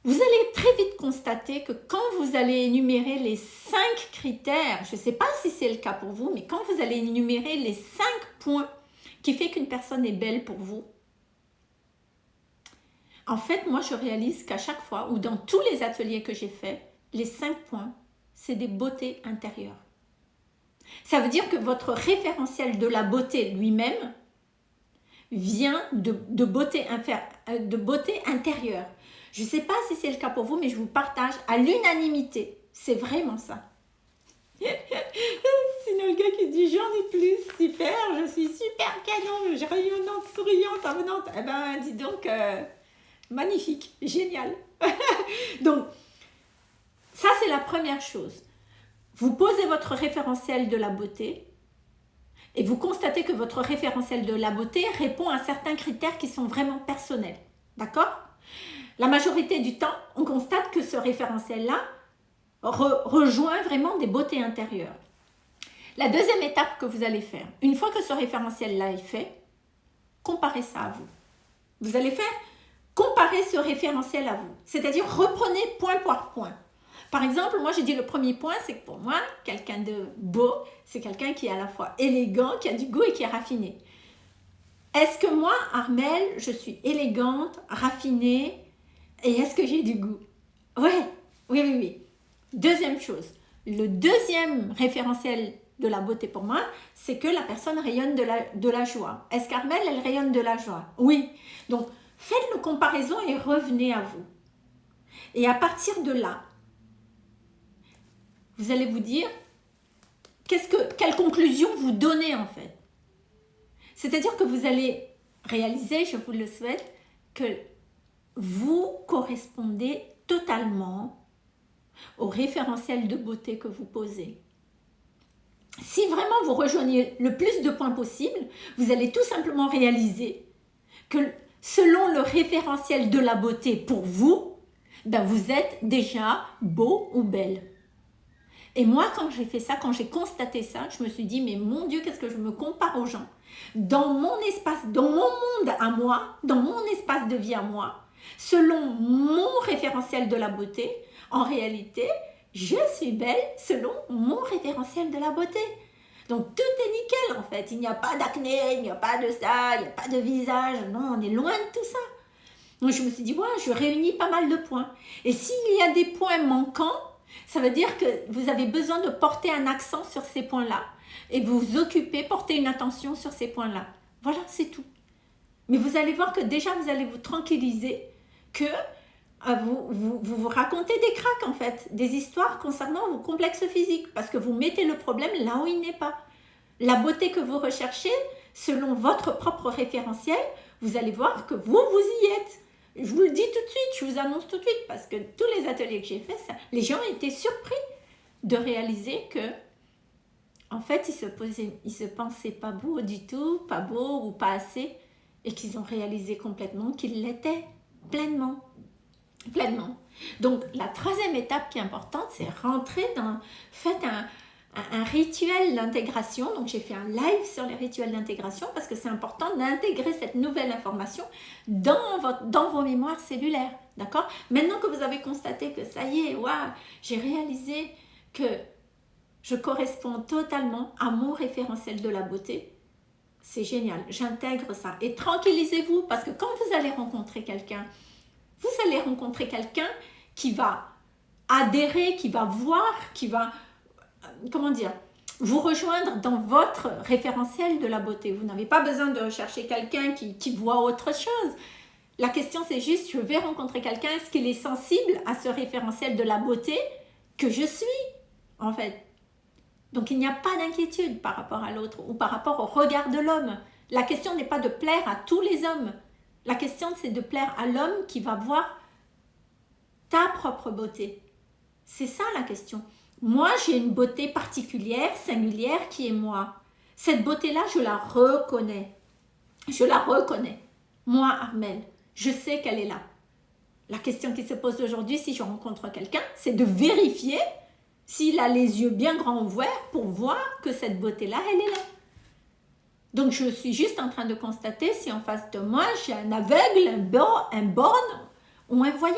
vous allez très vite constater que quand vous allez énumérer les cinq critères, je ne sais pas si c'est le cas pour vous, mais quand vous allez énumérer les cinq points qui fait qu'une personne est belle pour vous, en fait, moi, je réalise qu'à chaque fois, ou dans tous les ateliers que j'ai faits, les cinq points, c'est des beautés intérieures. Ça veut dire que votre référentiel de la beauté lui-même vient de, beauté, de beauté intérieure. Je ne sais pas si c'est le cas pour vous, mais je vous partage à l'unanimité. C'est vraiment ça. Sinon le gars qui dit j'en ai plus, super, je suis super canon, rayonnante, souriante, avenante. Eh ben dis donc, euh, magnifique, génial. donc, ça c'est la première chose. Vous posez votre référentiel de la beauté et vous constatez que votre référentiel de la beauté répond à certains critères qui sont vraiment personnels. D'accord? La majorité du temps, on constate que ce référentiel-là rejoint vraiment des beautés intérieures. La deuxième étape que vous allez faire, une fois que ce référentiel-là est fait, comparez ça à vous. Vous allez faire comparer ce référentiel à vous. C'est-à-dire reprenez point par point. Par exemple, moi j'ai dit le premier point, c'est que pour moi, quelqu'un de beau, c'est quelqu'un qui est à la fois élégant, qui a du goût et qui est raffiné. Est-ce que moi, Armel, je suis élégante, raffinée, et est-ce que j'ai du goût? Ouais, oui, oui, oui. Deuxième chose, le deuxième référentiel de la beauté pour moi, c'est que la personne rayonne de la, de la joie. Est-ce qu'Armel, elle rayonne de la joie? Oui. Donc, faites le comparaison et revenez à vous. Et à partir de là, vous allez vous dire, que, quelle conclusion vous donnez en fait? C'est-à-dire que vous allez réaliser, je vous le souhaite, que vous correspondez totalement au référentiel de beauté que vous posez. Si vraiment vous rejoignez le plus de points possible, vous allez tout simplement réaliser que selon le référentiel de la beauté pour vous, ben vous êtes déjà beau ou belle. Et moi, quand j'ai fait ça, quand j'ai constaté ça, je me suis dit, mais mon Dieu, qu'est-ce que je me compare aux gens? Dans mon espace, dans mon monde à moi, dans mon espace de vie à moi, selon mon référentiel de la beauté, en réalité, je suis belle selon mon référentiel de la beauté. Donc tout est nickel en fait, il n'y a pas d'acné, il n'y a pas de ça, il n'y a pas de visage, non, on est loin de tout ça. Donc je me suis dit, ouais, je réunis pas mal de points. Et s'il y a des points manquants, ça veut dire que vous avez besoin de porter un accent sur ces points-là et vous vous occupez, porter une attention sur ces points-là. Voilà, c'est tout. Mais vous allez voir que déjà, vous allez vous tranquilliser que vous, vous, racontez des cracks en fait, des histoires concernant vos complexes physiques parce que vous mettez le problème là où il n'est pas. La beauté que vous recherchez, selon votre propre référentiel, vous allez voir que vous, vous y êtes. Je vous le dis tout de suite, je vous annonce tout de suite, parce que tous les ateliers que j'ai faits, les gens étaient surpris de réaliser que, en fait, ils se, se pensaient pas beaux du tout, pas beaux ou pas assez, et qu'ils ont réalisé complètement qu'ils l'étaient pleinement. Pleinement. Donc, la troisième étape qui est importante, c'est rentrer dans... Faites un, un rituel d'intégration. Donc, j'ai fait un live sur les rituels d'intégration parce que c'est important d'intégrer cette nouvelle information dans, votre, dans vos mémoires cellulaires. D'accord? Maintenant que vous avez constaté que ça y est, waouh, j'ai réalisé que je corresponds totalement à mon référentiel de la beauté, c'est génial, j'intègre ça. Et tranquillisez-vous parce que quand vous allez rencontrer quelqu'un, vous allez rencontrer quelqu'un qui va adhérer, qui va voir, qui va comment dire, vous rejoindre dans votre référentiel de la beauté. Vous n'avez pas besoin de chercher quelqu'un qui, qui, voit autre chose. La question c'est juste, je vais rencontrer quelqu'un, est-ce qu'il est sensible à ce référentiel de la beauté que je suis, en fait? Donc il n'y a pas d'inquiétude par rapport à l'autre ou par rapport au regard de l'homme. La question n'est pas de plaire à tous les hommes. La question c'est de plaire à l'homme qui va voir ta propre beauté. C'est ça la question. Moi, j'ai une beauté particulière, singulière, qui est moi. Cette beauté-là, je la reconnais. Je la reconnais. Moi, Armel, je sais qu'elle est là. La question qui se pose aujourd'hui, si je rencontre quelqu'un, c'est de vérifier s'il a les yeux bien grands ouverts pour voir que cette beauté-là, elle est là. Donc, je suis juste en train de constater si en face de moi, j'ai un aveugle, un, borne, un borne ou un voyant.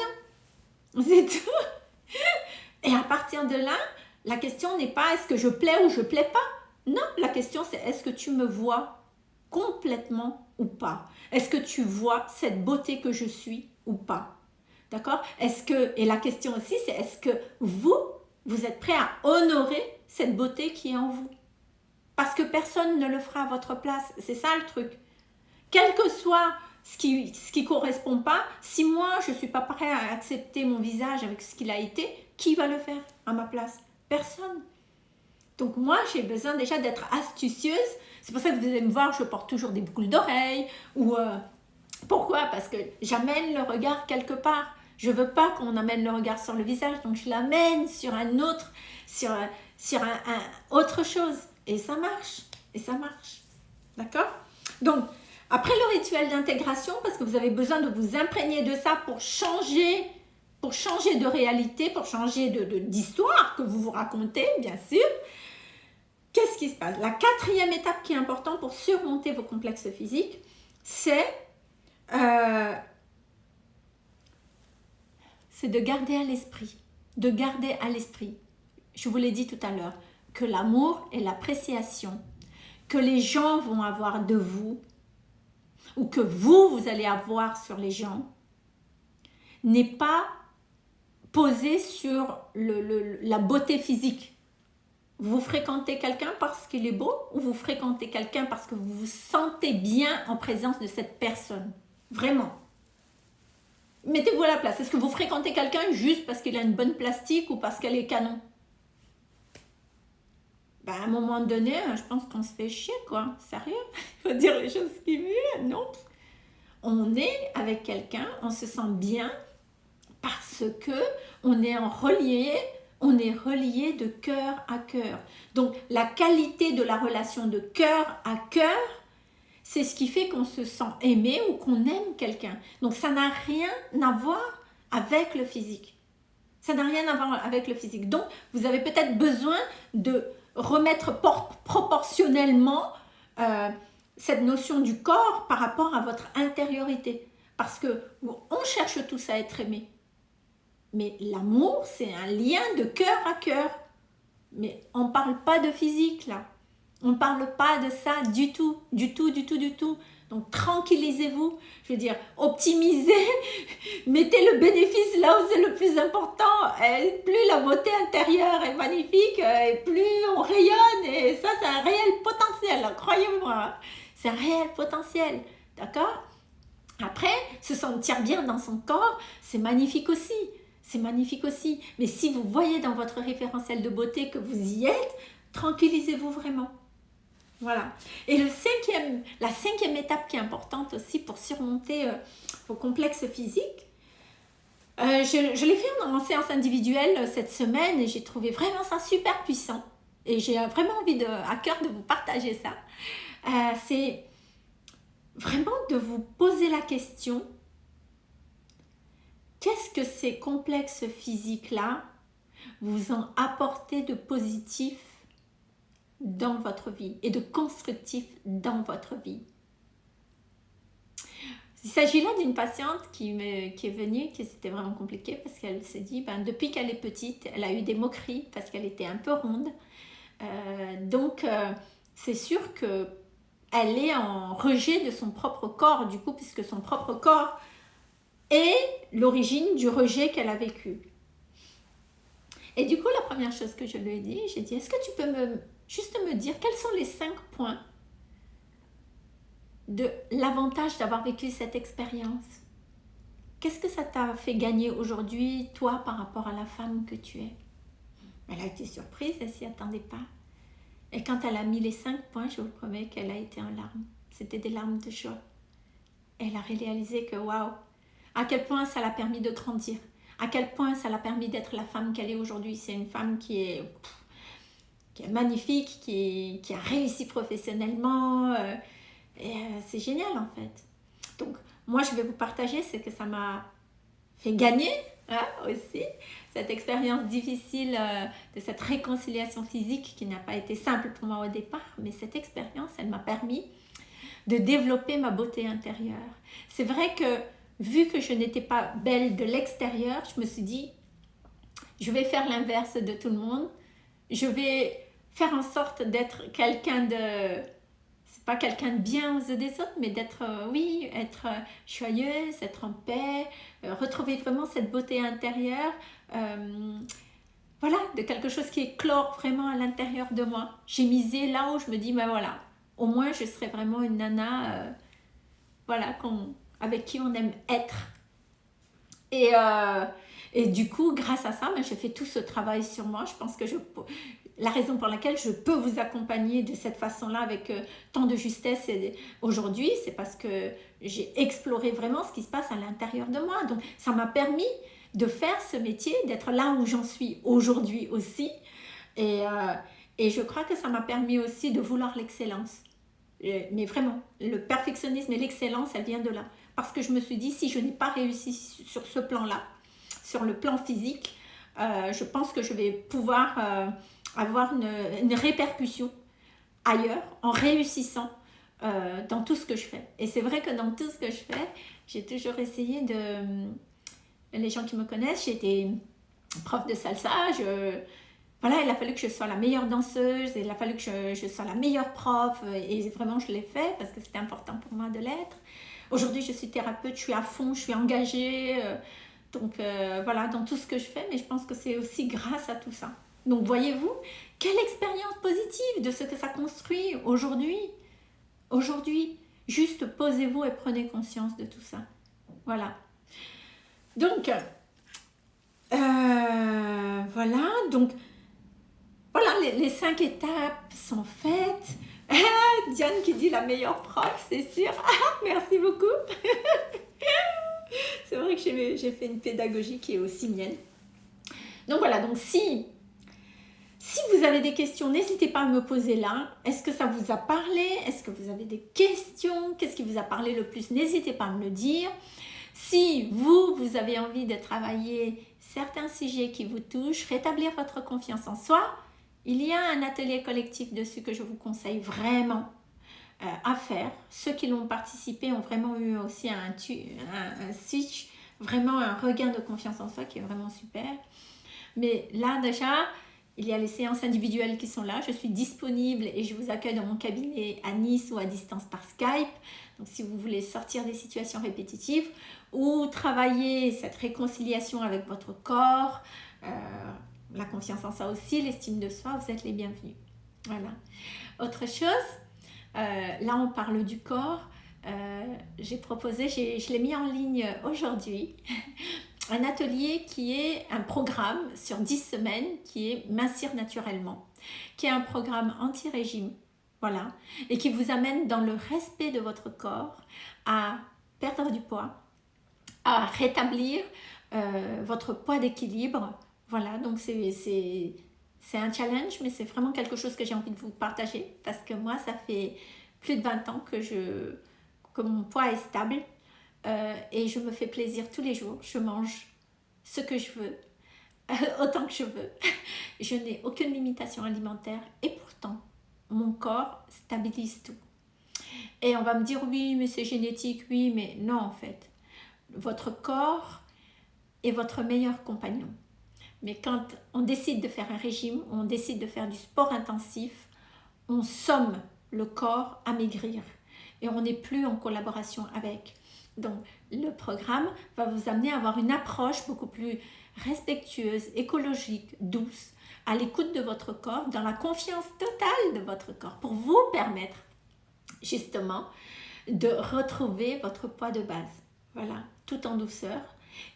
C'est tout. Et à partir de là, la question n'est pas est-ce que je plais ou je plais pas. Non, la question c'est est-ce que tu me vois complètement ou pas? Est-ce que tu vois cette beauté que je suis ou pas? D'accord? Est-ce que, et la question aussi c'est est-ce que vous, vous êtes prêt à honorer cette beauté qui est en vous? Parce que personne ne le fera à votre place, c'est ça le truc. Quel que soit ce qui ce qui correspond pas, si moi je suis pas prêt à accepter mon visage avec ce qu'il a été, qui va le faire à ma place? Personne. Donc moi, j'ai besoin déjà d'être astucieuse. C'est pour ça que vous allez me voir, je porte toujours des boucles d'oreilles. Ou euh, Pourquoi? Parce que j'amène le regard quelque part. Je veux pas qu'on amène le regard sur le visage, donc je l'amène sur un autre, sur, sur un, autre chose. Et ça marche. Et ça marche. D'accord? Donc, après le rituel d'intégration, parce que vous avez besoin de vous imprégner de ça pour changer pour changer de réalité, pour changer d'histoire de, que vous vous racontez, bien sûr, qu'est-ce qui se passe? La quatrième étape qui est importante pour surmonter vos complexes physiques, c'est euh, de garder à l'esprit, de garder à l'esprit, je vous l'ai dit tout à l'heure, que l'amour et l'appréciation que les gens vont avoir de vous, ou que vous, vous allez avoir sur les gens, n'est pas poser sur la beauté physique. Vous fréquentez quelqu'un parce qu'il est beau ou vous fréquentez quelqu'un parce que vous vous sentez bien en présence de cette personne? Vraiment. Mettez-vous à la place. Est-ce que vous fréquentez quelqu'un juste parce qu'il a une bonne plastique ou parce qu'elle est canon? Ben, à un moment donné, je pense qu'on se fait chier, quoi. Sérieux? Il faut dire les choses qui viennent, non? On est avec quelqu'un, on se sent bien, parce que on est en relié, on est relié de cœur à cœur. Donc la qualité de la relation de cœur à cœur, c'est ce qui fait qu'on se sent aimé ou qu'on aime quelqu'un. Donc ça n'a rien à voir avec le physique. Ça n'a rien à voir avec le physique. Donc, vous avez peut-être besoin de remettre proportionnellement euh, cette notion du corps par rapport à votre intériorité. Parce que on cherche tous à être aimé. Mais l'amour, c'est un lien de cœur à cœur. Mais on ne parle pas de physique là. On ne parle pas de ça du tout, du tout, du tout, du tout. Donc tranquillisez-vous, je veux dire, optimisez, mettez le bénéfice là où c'est le plus important. Plus la beauté intérieure est magnifique, et plus on rayonne, et ça c'est un réel potentiel, croyez-moi. C'est un réel potentiel, d'accord? Après, se sentir bien dans son corps, c'est magnifique aussi. C'est magnifique aussi. Mais si vous voyez dans votre référentiel de beauté que vous y êtes, tranquillisez-vous vraiment. Voilà. Et le cinquième, la cinquième étape qui est importante aussi pour surmonter euh, vos complexes physiques, euh, je, l'ai fait en, séance individuelle euh, cette semaine et j'ai trouvé vraiment ça super puissant. Et j'ai vraiment envie de, à cœur de vous partager ça. C'est vraiment de vous poser la question, qu'est-ce que ces complexes physiques-là vous ont apporté de positif dans votre vie et de constructif dans votre vie. Il s'agit là d'une patiente qui, me, qui est venue, qui c'était vraiment compliqué parce qu'elle s'est dit, ben, depuis qu'elle est petite, elle a eu des moqueries parce qu'elle était un peu ronde. Euh, donc, euh, c'est sûr que elle est en rejet de son propre corps, du coup, puisque son propre corps est l'origine du rejet qu'elle a vécu. Et du coup, la première chose que je lui ai dit, j'ai dit, est-ce que tu peux me juste me dire quels sont les cinq points de l'avantage d'avoir vécu cette expérience? Qu'est-ce que ça t'a fait gagner aujourd'hui, toi, par rapport à la femme que tu es? Elle a été surprise, elle s'y attendait pas. Et quand elle a mis les cinq points, je vous promets qu'elle a été en larmes. C'était des larmes de joie. Elle a réalisé que, waouh, à quel point ça l'a permis de grandir. À quel point ça l'a permis d'être la femme qu'elle est aujourd'hui. C'est une femme qui est qui est magnifique, qui, qui a réussi professionnellement. Euh, et euh, c'est génial en fait. Donc, moi, je vais vous partager ce que ça m'a fait gagner hein, aussi. Cette expérience difficile euh, de cette réconciliation physique qui n'a pas été simple pour moi au départ, mais cette expérience, elle m'a permis de développer ma beauté intérieure. C'est vrai que vu que je n'étais pas belle de l'extérieur, je me suis dit, je vais faire l'inverse de tout le monde. Je vais faire en sorte d'être quelqu'un de c'est pas quelqu'un de bien aux yeux des autres, mais d'être, euh, oui, être euh, joyeuse, être en paix, euh, retrouver vraiment cette beauté intérieure, voilà, de quelque chose qui éclore vraiment à l'intérieur de moi. J'ai misé là où je me dis, ben voilà, au moins je serai vraiment une nana, voilà, avec qui on aime être. Et, et du coup, grâce à ça, ben, j'ai fait tout ce travail sur moi. Je pense que je, la raison pour laquelle je peux vous accompagner de cette façon-là avec euh, tant de justesse aujourd'hui, c'est parce que j'ai exploré vraiment ce qui se passe à l'intérieur de moi. Donc, ça m'a permis de faire ce métier, d'être là où j'en suis aujourd'hui aussi. Et, euh, et, je crois que ça m'a permis aussi de vouloir l'excellence. Mais vraiment, le perfectionnisme et l'excellence, elle vient de là. Parce que je me suis dit, si je n'ai pas réussi sur ce plan-là, sur le plan physique, euh, je pense que je vais pouvoir avoir une, répercussion ailleurs en réussissant euh, dans tout ce que je fais. Et c'est vrai que dans tout ce que je fais, j'ai toujours essayé de... Les gens qui me connaissent, été prof de salsa, voilà, il a fallu que je sois la meilleure danseuse, il a fallu que je, sois la meilleure prof, et vraiment je l'ai fait parce que c'était important pour moi de l'être. Aujourd'hui, je suis thérapeute, je suis à fond, je suis engagée, euh, donc euh, voilà, dans tout ce que je fais, mais je pense que c'est aussi grâce à tout ça. Donc voyez-vous, quelle expérience positive de ce que ça construit aujourd'hui. Aujourd'hui, juste posez-vous et prenez conscience de tout ça. Voilà. Donc, euh, voilà, donc, voilà, les, cinq étapes sont faites. Diane qui dit la meilleure prof, c'est sûr. merci beaucoup. c'est vrai que j'ai fait une pédagogie qui est aussi mienne. Donc voilà, donc si si vous avez des questions, n'hésitez pas à me poser là. Est-ce que ça vous a parlé? Est-ce que vous avez des questions? Qu'est-ce qui vous a parlé le plus? N'hésitez pas à me le dire. Si vous, vous avez envie de travailler certains sujets qui vous touchent, rétablir votre confiance en soi, il y a un atelier collectif dessus que je vous conseille vraiment euh, à faire. Ceux qui l'ont participé ont vraiment eu aussi un, un, un switch, vraiment un regain de confiance en soi qui est vraiment super. Mais là déjà, il y a les séances individuelles qui sont là. Je suis disponible et je vous accueille dans mon cabinet à Nice ou à distance par Skype. Donc si vous voulez sortir des situations répétitives ou travailler cette réconciliation avec votre corps, euh, la confiance en soi aussi, l'estime de soi, vous êtes les bienvenus. Voilà. Autre chose, euh, là on parle du corps. Euh, j'ai proposé, je l'ai mis en ligne aujourd'hui, un atelier qui est un programme sur 10 semaines qui est Mincir naturellement, qui est un programme anti-régime, voilà, et qui vous amène dans le respect de votre corps à perdre du poids, à rétablir euh, votre poids d'équilibre, voilà, donc c'est un challenge, mais c'est vraiment quelque chose que j'ai envie de vous partager parce que moi, ça fait plus de 20 ans que, je, que mon poids est stable euh, et je me fais plaisir tous les jours. Je mange ce que je veux, autant que je veux. je n'ai aucune limitation alimentaire et pourtant, mon corps stabilise tout. Et on va me dire, oui, mais c'est génétique, oui, mais non, en fait. Votre corps est votre meilleur compagnon. Mais quand on décide de faire un régime, on décide de faire du sport intensif, on somme le corps à maigrir et on n'est plus en collaboration avec. Donc, le programme va vous amener à avoir une approche beaucoup plus respectueuse, écologique, douce, à l'écoute de votre corps, dans la confiance totale de votre corps, pour vous permettre justement de retrouver votre poids de base. Voilà, tout en douceur.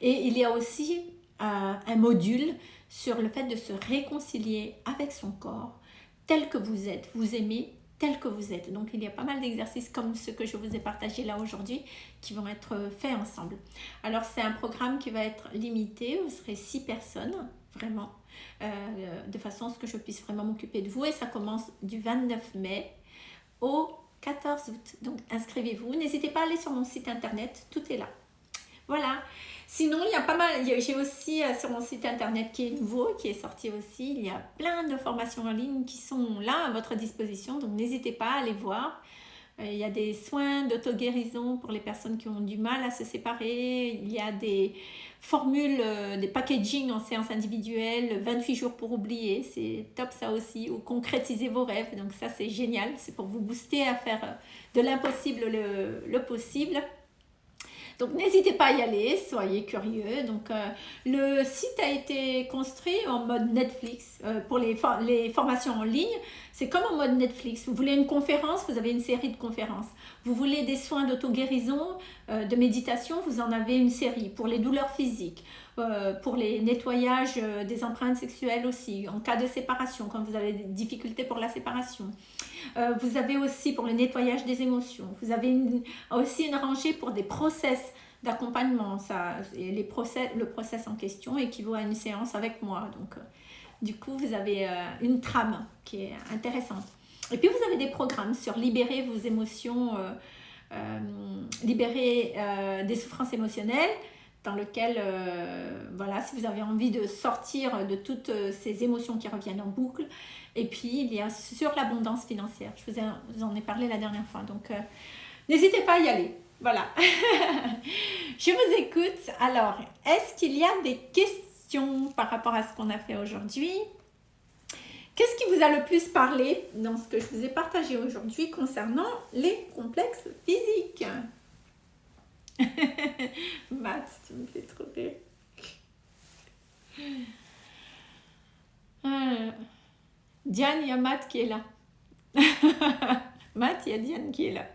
Et il y a aussi euh, un module sur le fait de se réconcilier avec son corps tel que vous êtes. Vous aimez tel que vous êtes. Donc il y a pas mal d'exercices comme ceux que je vous ai partagés là aujourd'hui qui vont être faits ensemble. Alors c'est un programme qui va être limité, vous serez six personnes vraiment, euh, de façon à ce que je puisse vraiment m'occuper de vous et ça commence du 29 mai au 14 août. Donc inscrivez-vous, n'hésitez pas à aller sur mon site internet, tout est là. Voilà, Sinon, il y a pas mal, j'ai aussi euh, sur mon site internet qui est nouveau, qui est sorti aussi, il y a plein de formations en ligne qui sont là à votre disposition, donc n'hésitez pas à aller voir. Euh, il y a des soins d'auto-guérison pour les personnes qui ont du mal à se séparer. Il y a des formules, euh, des packaging en séance individuelle, 28 jours pour oublier, c'est top ça aussi. Ou concrétiser vos rêves, donc ça c'est génial. C'est pour vous booster à faire de l'impossible le, le possible. Donc n'hésitez pas à y aller, soyez curieux. Donc euh, le site a été construit en mode Netflix euh, pour les, formations en ligne. C'est comme en mode Netflix. Vous voulez une conférence, vous avez une série de conférences. Vous voulez des soins d'auto-guérison, euh, de méditation, vous en avez une série. Pour les douleurs physiques, pour les nettoyages des empreintes sexuelles aussi, en cas de séparation, quand vous avez des difficultés pour la séparation. Euh, vous avez aussi pour le nettoyage des émotions. Vous avez aussi une rangée pour des process d'accompagnement. Process, le process en question équivaut à une séance avec moi. Donc, euh, du coup, vous avez euh, une trame qui est intéressante. Et puis, vous avez des programmes sur libérer vos émotions, libérer des souffrances émotionnelles, dans lequel, voilà, si vous avez envie de sortir de toutes ces émotions qui reviennent en boucle, et puis, il y a sur l'abondance financière. Je vous, en ai parlé la dernière fois. Donc, euh, n'hésitez pas à y aller. Voilà. je vous écoute. Alors, est-ce qu'il y a des questions par rapport à ce qu'on a fait aujourd'hui? Qu'est-ce qui vous a le plus parlé dans ce que je vous ai partagé aujourd'hui concernant les complexes physiques? Matt, tu me fais trop rire. Euh, Diane, il y a Matt qui est là. Matt, il y a Diane qui est là.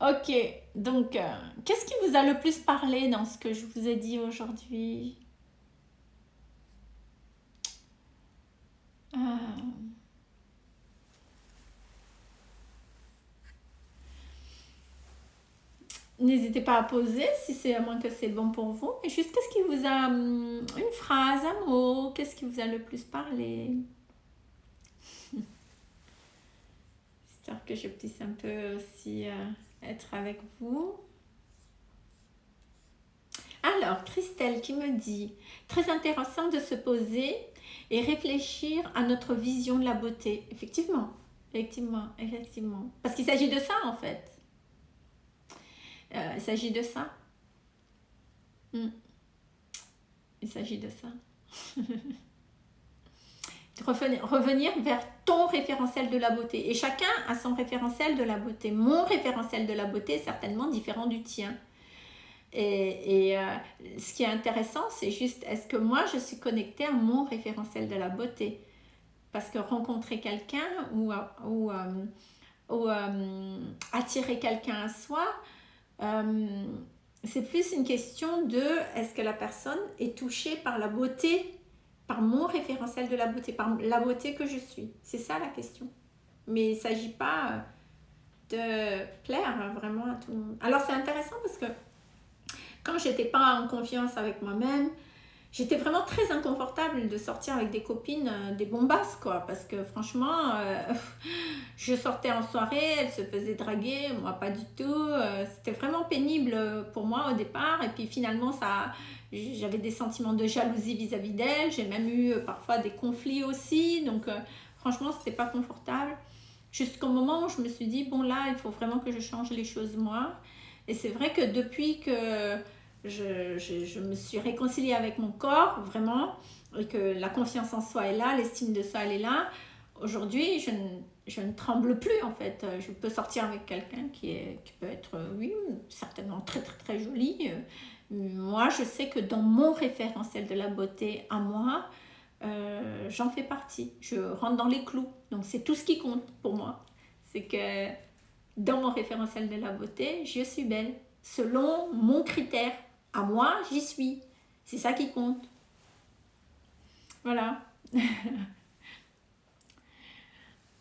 ok, donc, euh, qu'est-ce qui vous a le plus parlé dans ce que je vous ai dit aujourd'hui? Ah. N'hésitez pas à poser si c'est à moins que c'est bon pour vous. Et juste, qu'est-ce qui vous a... Hum, une phrase, un mot, qu'est-ce qui vous a le plus parlé? J'espère que je puisse un peu aussi euh, être avec vous. Alors, Christelle qui me dit, très intéressant de se poser et réfléchir à notre vision de la beauté. Effectivement, effectivement, effectivement. Parce qu'il s'agit de ça en fait. Euh, il s'agit de ça. Hmm. Il s'agit de ça. revenir vers ton référentiel de la beauté. Et chacun a son référentiel de la beauté. Mon référentiel de la beauté est certainement différent du tien. Et, et euh, ce qui est intéressant, c'est juste, est-ce que moi, je suis connectée à mon référentiel de la beauté? Parce que rencontrer quelqu'un ou, ou, euh, ou attirer quelqu'un à soi, c'est plus une question de est-ce que la personne est touchée par la beauté par mon référentiel de la beauté, par la beauté que je suis? C'est ça la question. Mais il ne s'agit pas de plaire vraiment à tout le monde. Alors c'est intéressant parce que quand j'étais pas en confiance avec moi-même, j'étais vraiment très inconfortable de sortir avec des copines, euh, des bombasses, quoi. Parce que franchement, euh, je sortais en soirée, elles se faisaient draguer, moi pas du tout. Euh, c'était vraiment pénible pour moi au départ. Et puis finalement, ça, j'avais des sentiments de jalousie vis-à-vis d'elles. J'ai même eu parfois des conflits aussi. Donc franchement, c'était pas confortable. Jusqu'au moment où je me suis dit, bon là, il faut vraiment que je change les choses moi. Et c'est vrai que depuis que je, je, me suis réconciliée avec mon corps, vraiment, et que la confiance en soi est là, l'estime de soi, elle est là. Aujourd'hui, je je ne tremble plus, en fait. Je peux sortir avec quelqu'un qui, qui peut être, oui, certainement très, très, très joli. Moi, je sais que dans mon référentiel de la beauté à moi, euh, j'en fais partie. Je rentre dans les clous. Donc, c'est tout ce qui compte pour moi. C'est que dans mon référentiel de la beauté, je suis belle. Selon mon critère à moi, j'y suis. C'est ça qui compte. Voilà.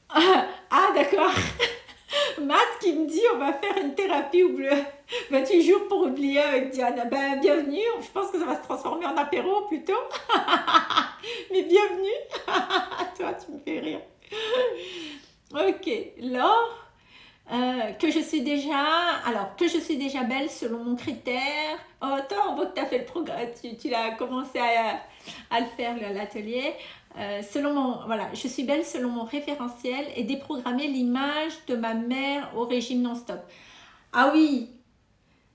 ah, d'accord. Matt qui me dit on va faire une thérapie oubliée. 28 jours pour oublier avec Diana? Ben, bienvenue. Je pense que ça va se transformer en apéro plutôt. Mais bienvenue. Toi, tu me fais rire. Ok. Laure? Euh, que je suis déjà, alors que je suis déjà belle selon mon critère. Oh, attends, on voit que tu as fait le programme, tu, tu as commencé à, à, le faire l'atelier. Euh, selon mon, voilà, je suis belle selon mon référentiel et déprogrammer l'image de ma mère au régime non-stop. Ah oui,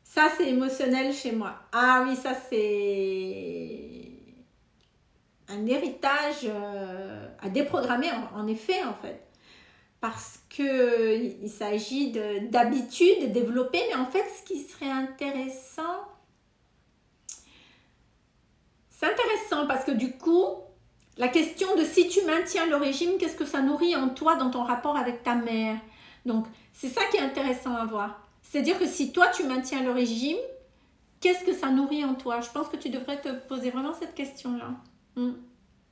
ça c'est émotionnel chez moi. Ah oui, ça c'est un héritage euh, à déprogrammer en effet en fait parce qu'il s'agit d'habitudes développées, mais en fait, ce qui serait intéressant, c'est intéressant parce que du coup, la question de si tu maintiens le régime, qu'est-ce que ça nourrit en toi dans ton rapport avec ta mère? Donc, c'est ça qui est intéressant à voir. C'est-à-dire que si toi, tu maintiens le régime, qu'est-ce que ça nourrit en toi? Je pense que tu devrais te poser vraiment cette question-là. Hmm.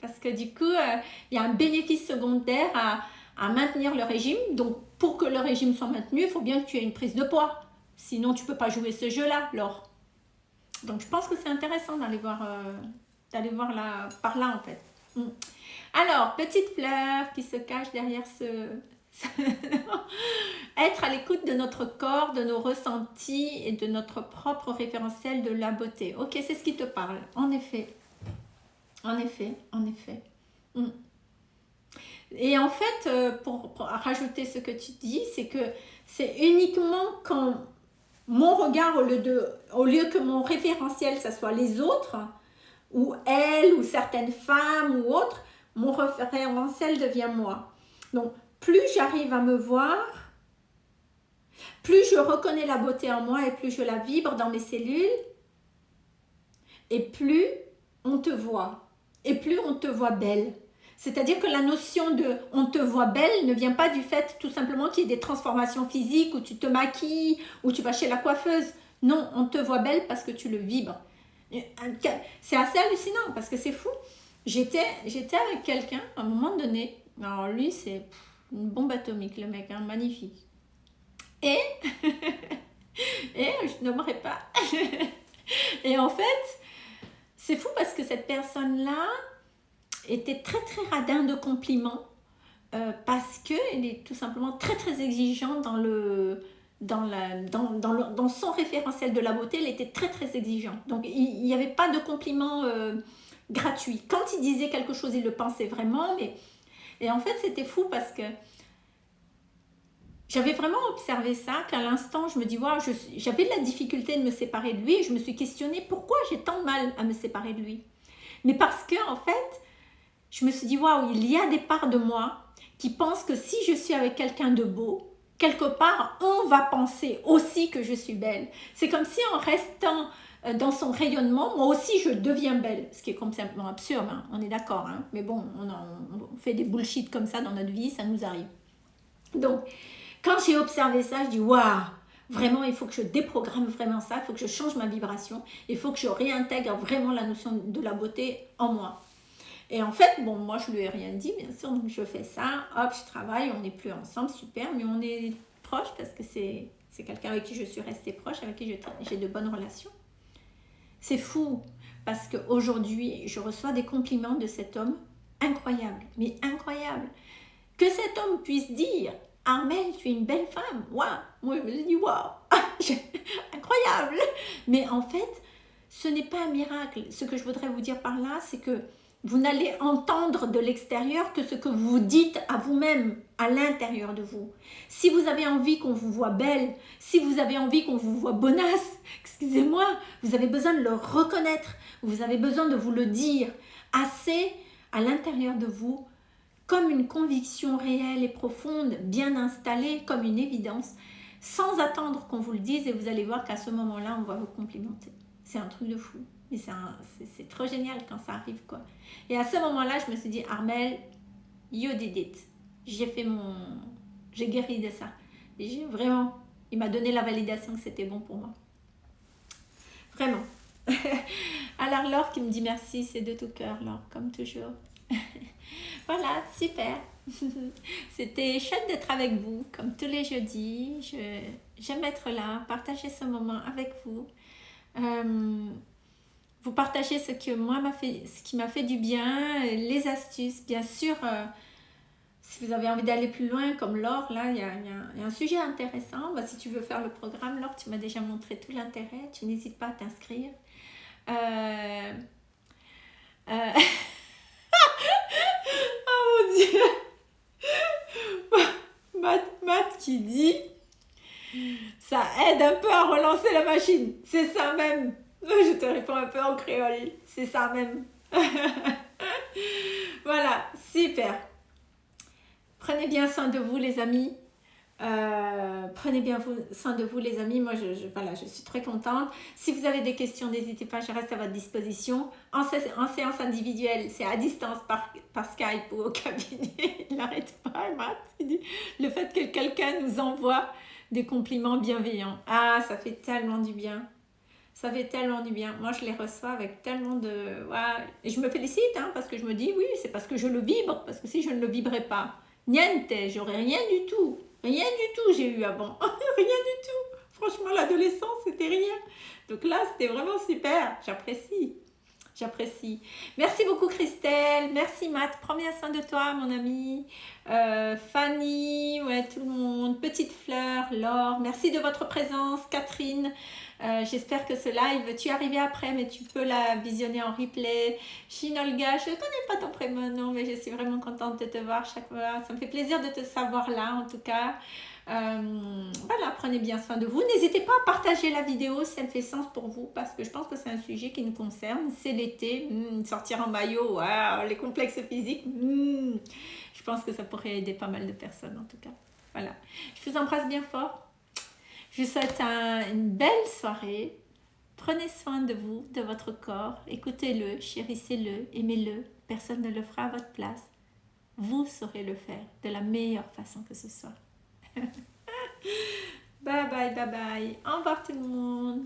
Parce que du coup, euh, il y a un bénéfice secondaire à, à maintenir le régime. Donc, pour que le régime soit maintenu, il faut bien que tu aies une prise de poids. Sinon, tu ne peux pas jouer ce jeu-là, Laure. Donc, je pense que c'est intéressant d'aller voir, euh, d'aller voir là, par là, en fait. Mm. Alors, petite fleur qui se cache derrière ce... Être à l'écoute de notre corps, de nos ressentis et de notre propre référentiel de la beauté. Ok, c'est ce qui te parle. En effet. En effet, en effet. Mm. Et en fait, euh, pour, rajouter ce que tu dis, c'est que c'est uniquement quand mon regard, au lieu, que mon référentiel, ce soit les autres, ou elles, ou certaines femmes, ou autres, mon référentiel devient moi. Donc, plus j'arrive à me voir, plus je reconnais la beauté en moi et plus je la vibre dans mes cellules, et plus on te voit, et plus on te voit belle. C'est-à-dire que la notion de « on te voit belle » ne vient pas du fait tout simplement qu'il y ait des transformations physiques où tu te maquilles, ou tu vas chez la coiffeuse. Non, on te voit belle parce que tu le vibres. C'est assez hallucinant parce que c'est fou. J'étais avec quelqu'un à un moment donné. Alors lui, c'est une bombe atomique, le mec, hein, magnifique. Et, et je n'aimerais pas. et en fait, c'est fou parce que cette personne-là, était très très radin de compliments. euh, parce qu'il est tout simplement très très exigeant dans le... Dans, la, dans, dans, dans, son référentiel de la beauté, il était très très exigeant. Donc il n'y avait pas de compliments euh, gratuits. Quand il disait quelque chose, il le pensait vraiment. Mais... Et en fait, c'était fou parce que j'avais vraiment observé ça, qu'à l'instant, je me dis, wow, j'avais de la difficulté de me séparer de lui je me suis questionnée pourquoi j'ai tant mal à me séparer de lui? Mais parce que, en fait, je me suis dit, waouh, il y a des parts de moi qui pensent que si je suis avec quelqu'un de beau, quelque part, on va penser aussi que je suis belle. C'est comme si en restant euh, dans son rayonnement, moi aussi je deviens belle. Ce qui est complètement absurde, hein. on est d'accord. Hein. Mais bon, on, on, fait des bullshit comme ça dans notre vie, ça nous arrive. Donc, quand j'ai observé ça, je dis waouh, vraiment il faut que je déprogramme vraiment ça, il faut que je change ma vibration, il faut que je réintègre vraiment la notion de la beauté en moi. Et en fait, bon, moi je lui ai rien dit, bien sûr, donc je fais ça, hop, je travaille, on n'est plus ensemble, super, mais on est proche parce que c'est quelqu'un avec qui je suis restée proche, avec qui j'ai de bonnes relations. C'est fou, parce qu'aujourd'hui, je reçois des compliments de cet homme incroyable, mais incroyable. Que cet homme puisse dire Armel, tu es une belle femme. Waouh Moi, je me dis, waouh Incroyable Mais en fait, ce n'est pas un miracle. Ce que je voudrais vous dire par là, c'est que vous n'allez entendre de l'extérieur que ce que vous dites à vous-même, à l'intérieur de vous. Si vous avez envie qu'on vous voit belle, si vous avez envie qu'on vous voit bonasse, excusez-moi, vous avez besoin de le reconnaître, vous avez besoin de vous le dire assez à l'intérieur de vous comme une conviction réelle et profonde, bien installée, comme une évidence, sans attendre qu'on vous le dise et vous allez voir qu'à ce moment-là, on va vous complimenter. C'est un truc de fou. Mais c'est trop génial quand ça arrive, quoi. Et à ce moment-là, je me suis dit, Armel, you did it. J'ai fait mon... J'ai guéri de ça. Vraiment... Il m'a donné la validation que c'était bon pour moi. Vraiment. Alors Laure qui me dit merci, c'est de tout cœur, Laure, comme toujours. voilà, super. C'était chouette d'être avec vous, comme tous les jeudis. J'aime être là, partager ce moment avec vous. Euh, vous partagez ce, que moi fait, ce qui m'a fait du bien, les astuces. Bien sûr, euh, si vous avez envie d'aller plus loin, comme Laure, là, il y, a, un sujet intéressant. Bah, si tu veux faire le programme, Laure, tu m'as déjà montré tout l'intérêt. Tu n'hésites pas à t'inscrire. Euh, oh mon dieu Matt, qui dit ça aide un peu à relancer la machine. C'est ça même. Je te réponds un peu en créole. C'est ça même. voilà, super. Prenez bien soin de vous les amis. Euh, prenez bien soin de vous les amis, moi je, voilà, je suis très contente. Si vous avez des questions, n'hésitez pas, je reste à votre disposition. En, en séance individuelle, c'est à distance par, par, Skype ou au cabinet. Il n'arrête pas, le fait que quelqu'un nous envoie des compliments bienveillants. Ah, ça fait tellement du bien. Ça fait tellement du bien. Moi, je les reçois avec tellement de... Et je me félicite, hein, parce que je me dis, oui, c'est parce que je le vibre, parce que si je ne le vibrais pas, niente, j'aurais rien du tout. Rien du tout j'ai eu avant. rien du tout. Franchement, l'adolescence, c'était rien. Donc là, c'était vraiment super. J'apprécie. J'apprécie. Merci beaucoup Christelle. Merci Matt. Prends bien soin de toi, mon ami. Euh, Fanny, ouais, tout le monde. Petite fleur, Laure. Merci de votre présence, Catherine. Euh, j'espère que ce live, tu es arrivé après, mais tu peux la visionner en replay. Shinolga, je ne connais pas ton prénom, mais je suis vraiment contente de te voir chaque fois. Ça me fait plaisir de te savoir là, en tout cas. Euh, voilà, prenez bien soin de vous. N'hésitez pas à partager la vidéo si elle fait sens pour vous, parce que je pense que c'est un sujet qui nous concerne. C'est l'été, hmm, sortir en maillot, les complexes physiques. Hmm. je pense que ça pourrait aider pas mal de personnes, en tout cas. Voilà, je vous embrasse bien fort. Je vous souhaite une belle soirée. Prenez soin de vous, de votre corps. Écoutez-le, chérissez-le, aimez-le. Personne ne le fera à votre place. Vous saurez le faire de la meilleure façon que ce soit. bye bye, bye bye. Au revoir tout le monde.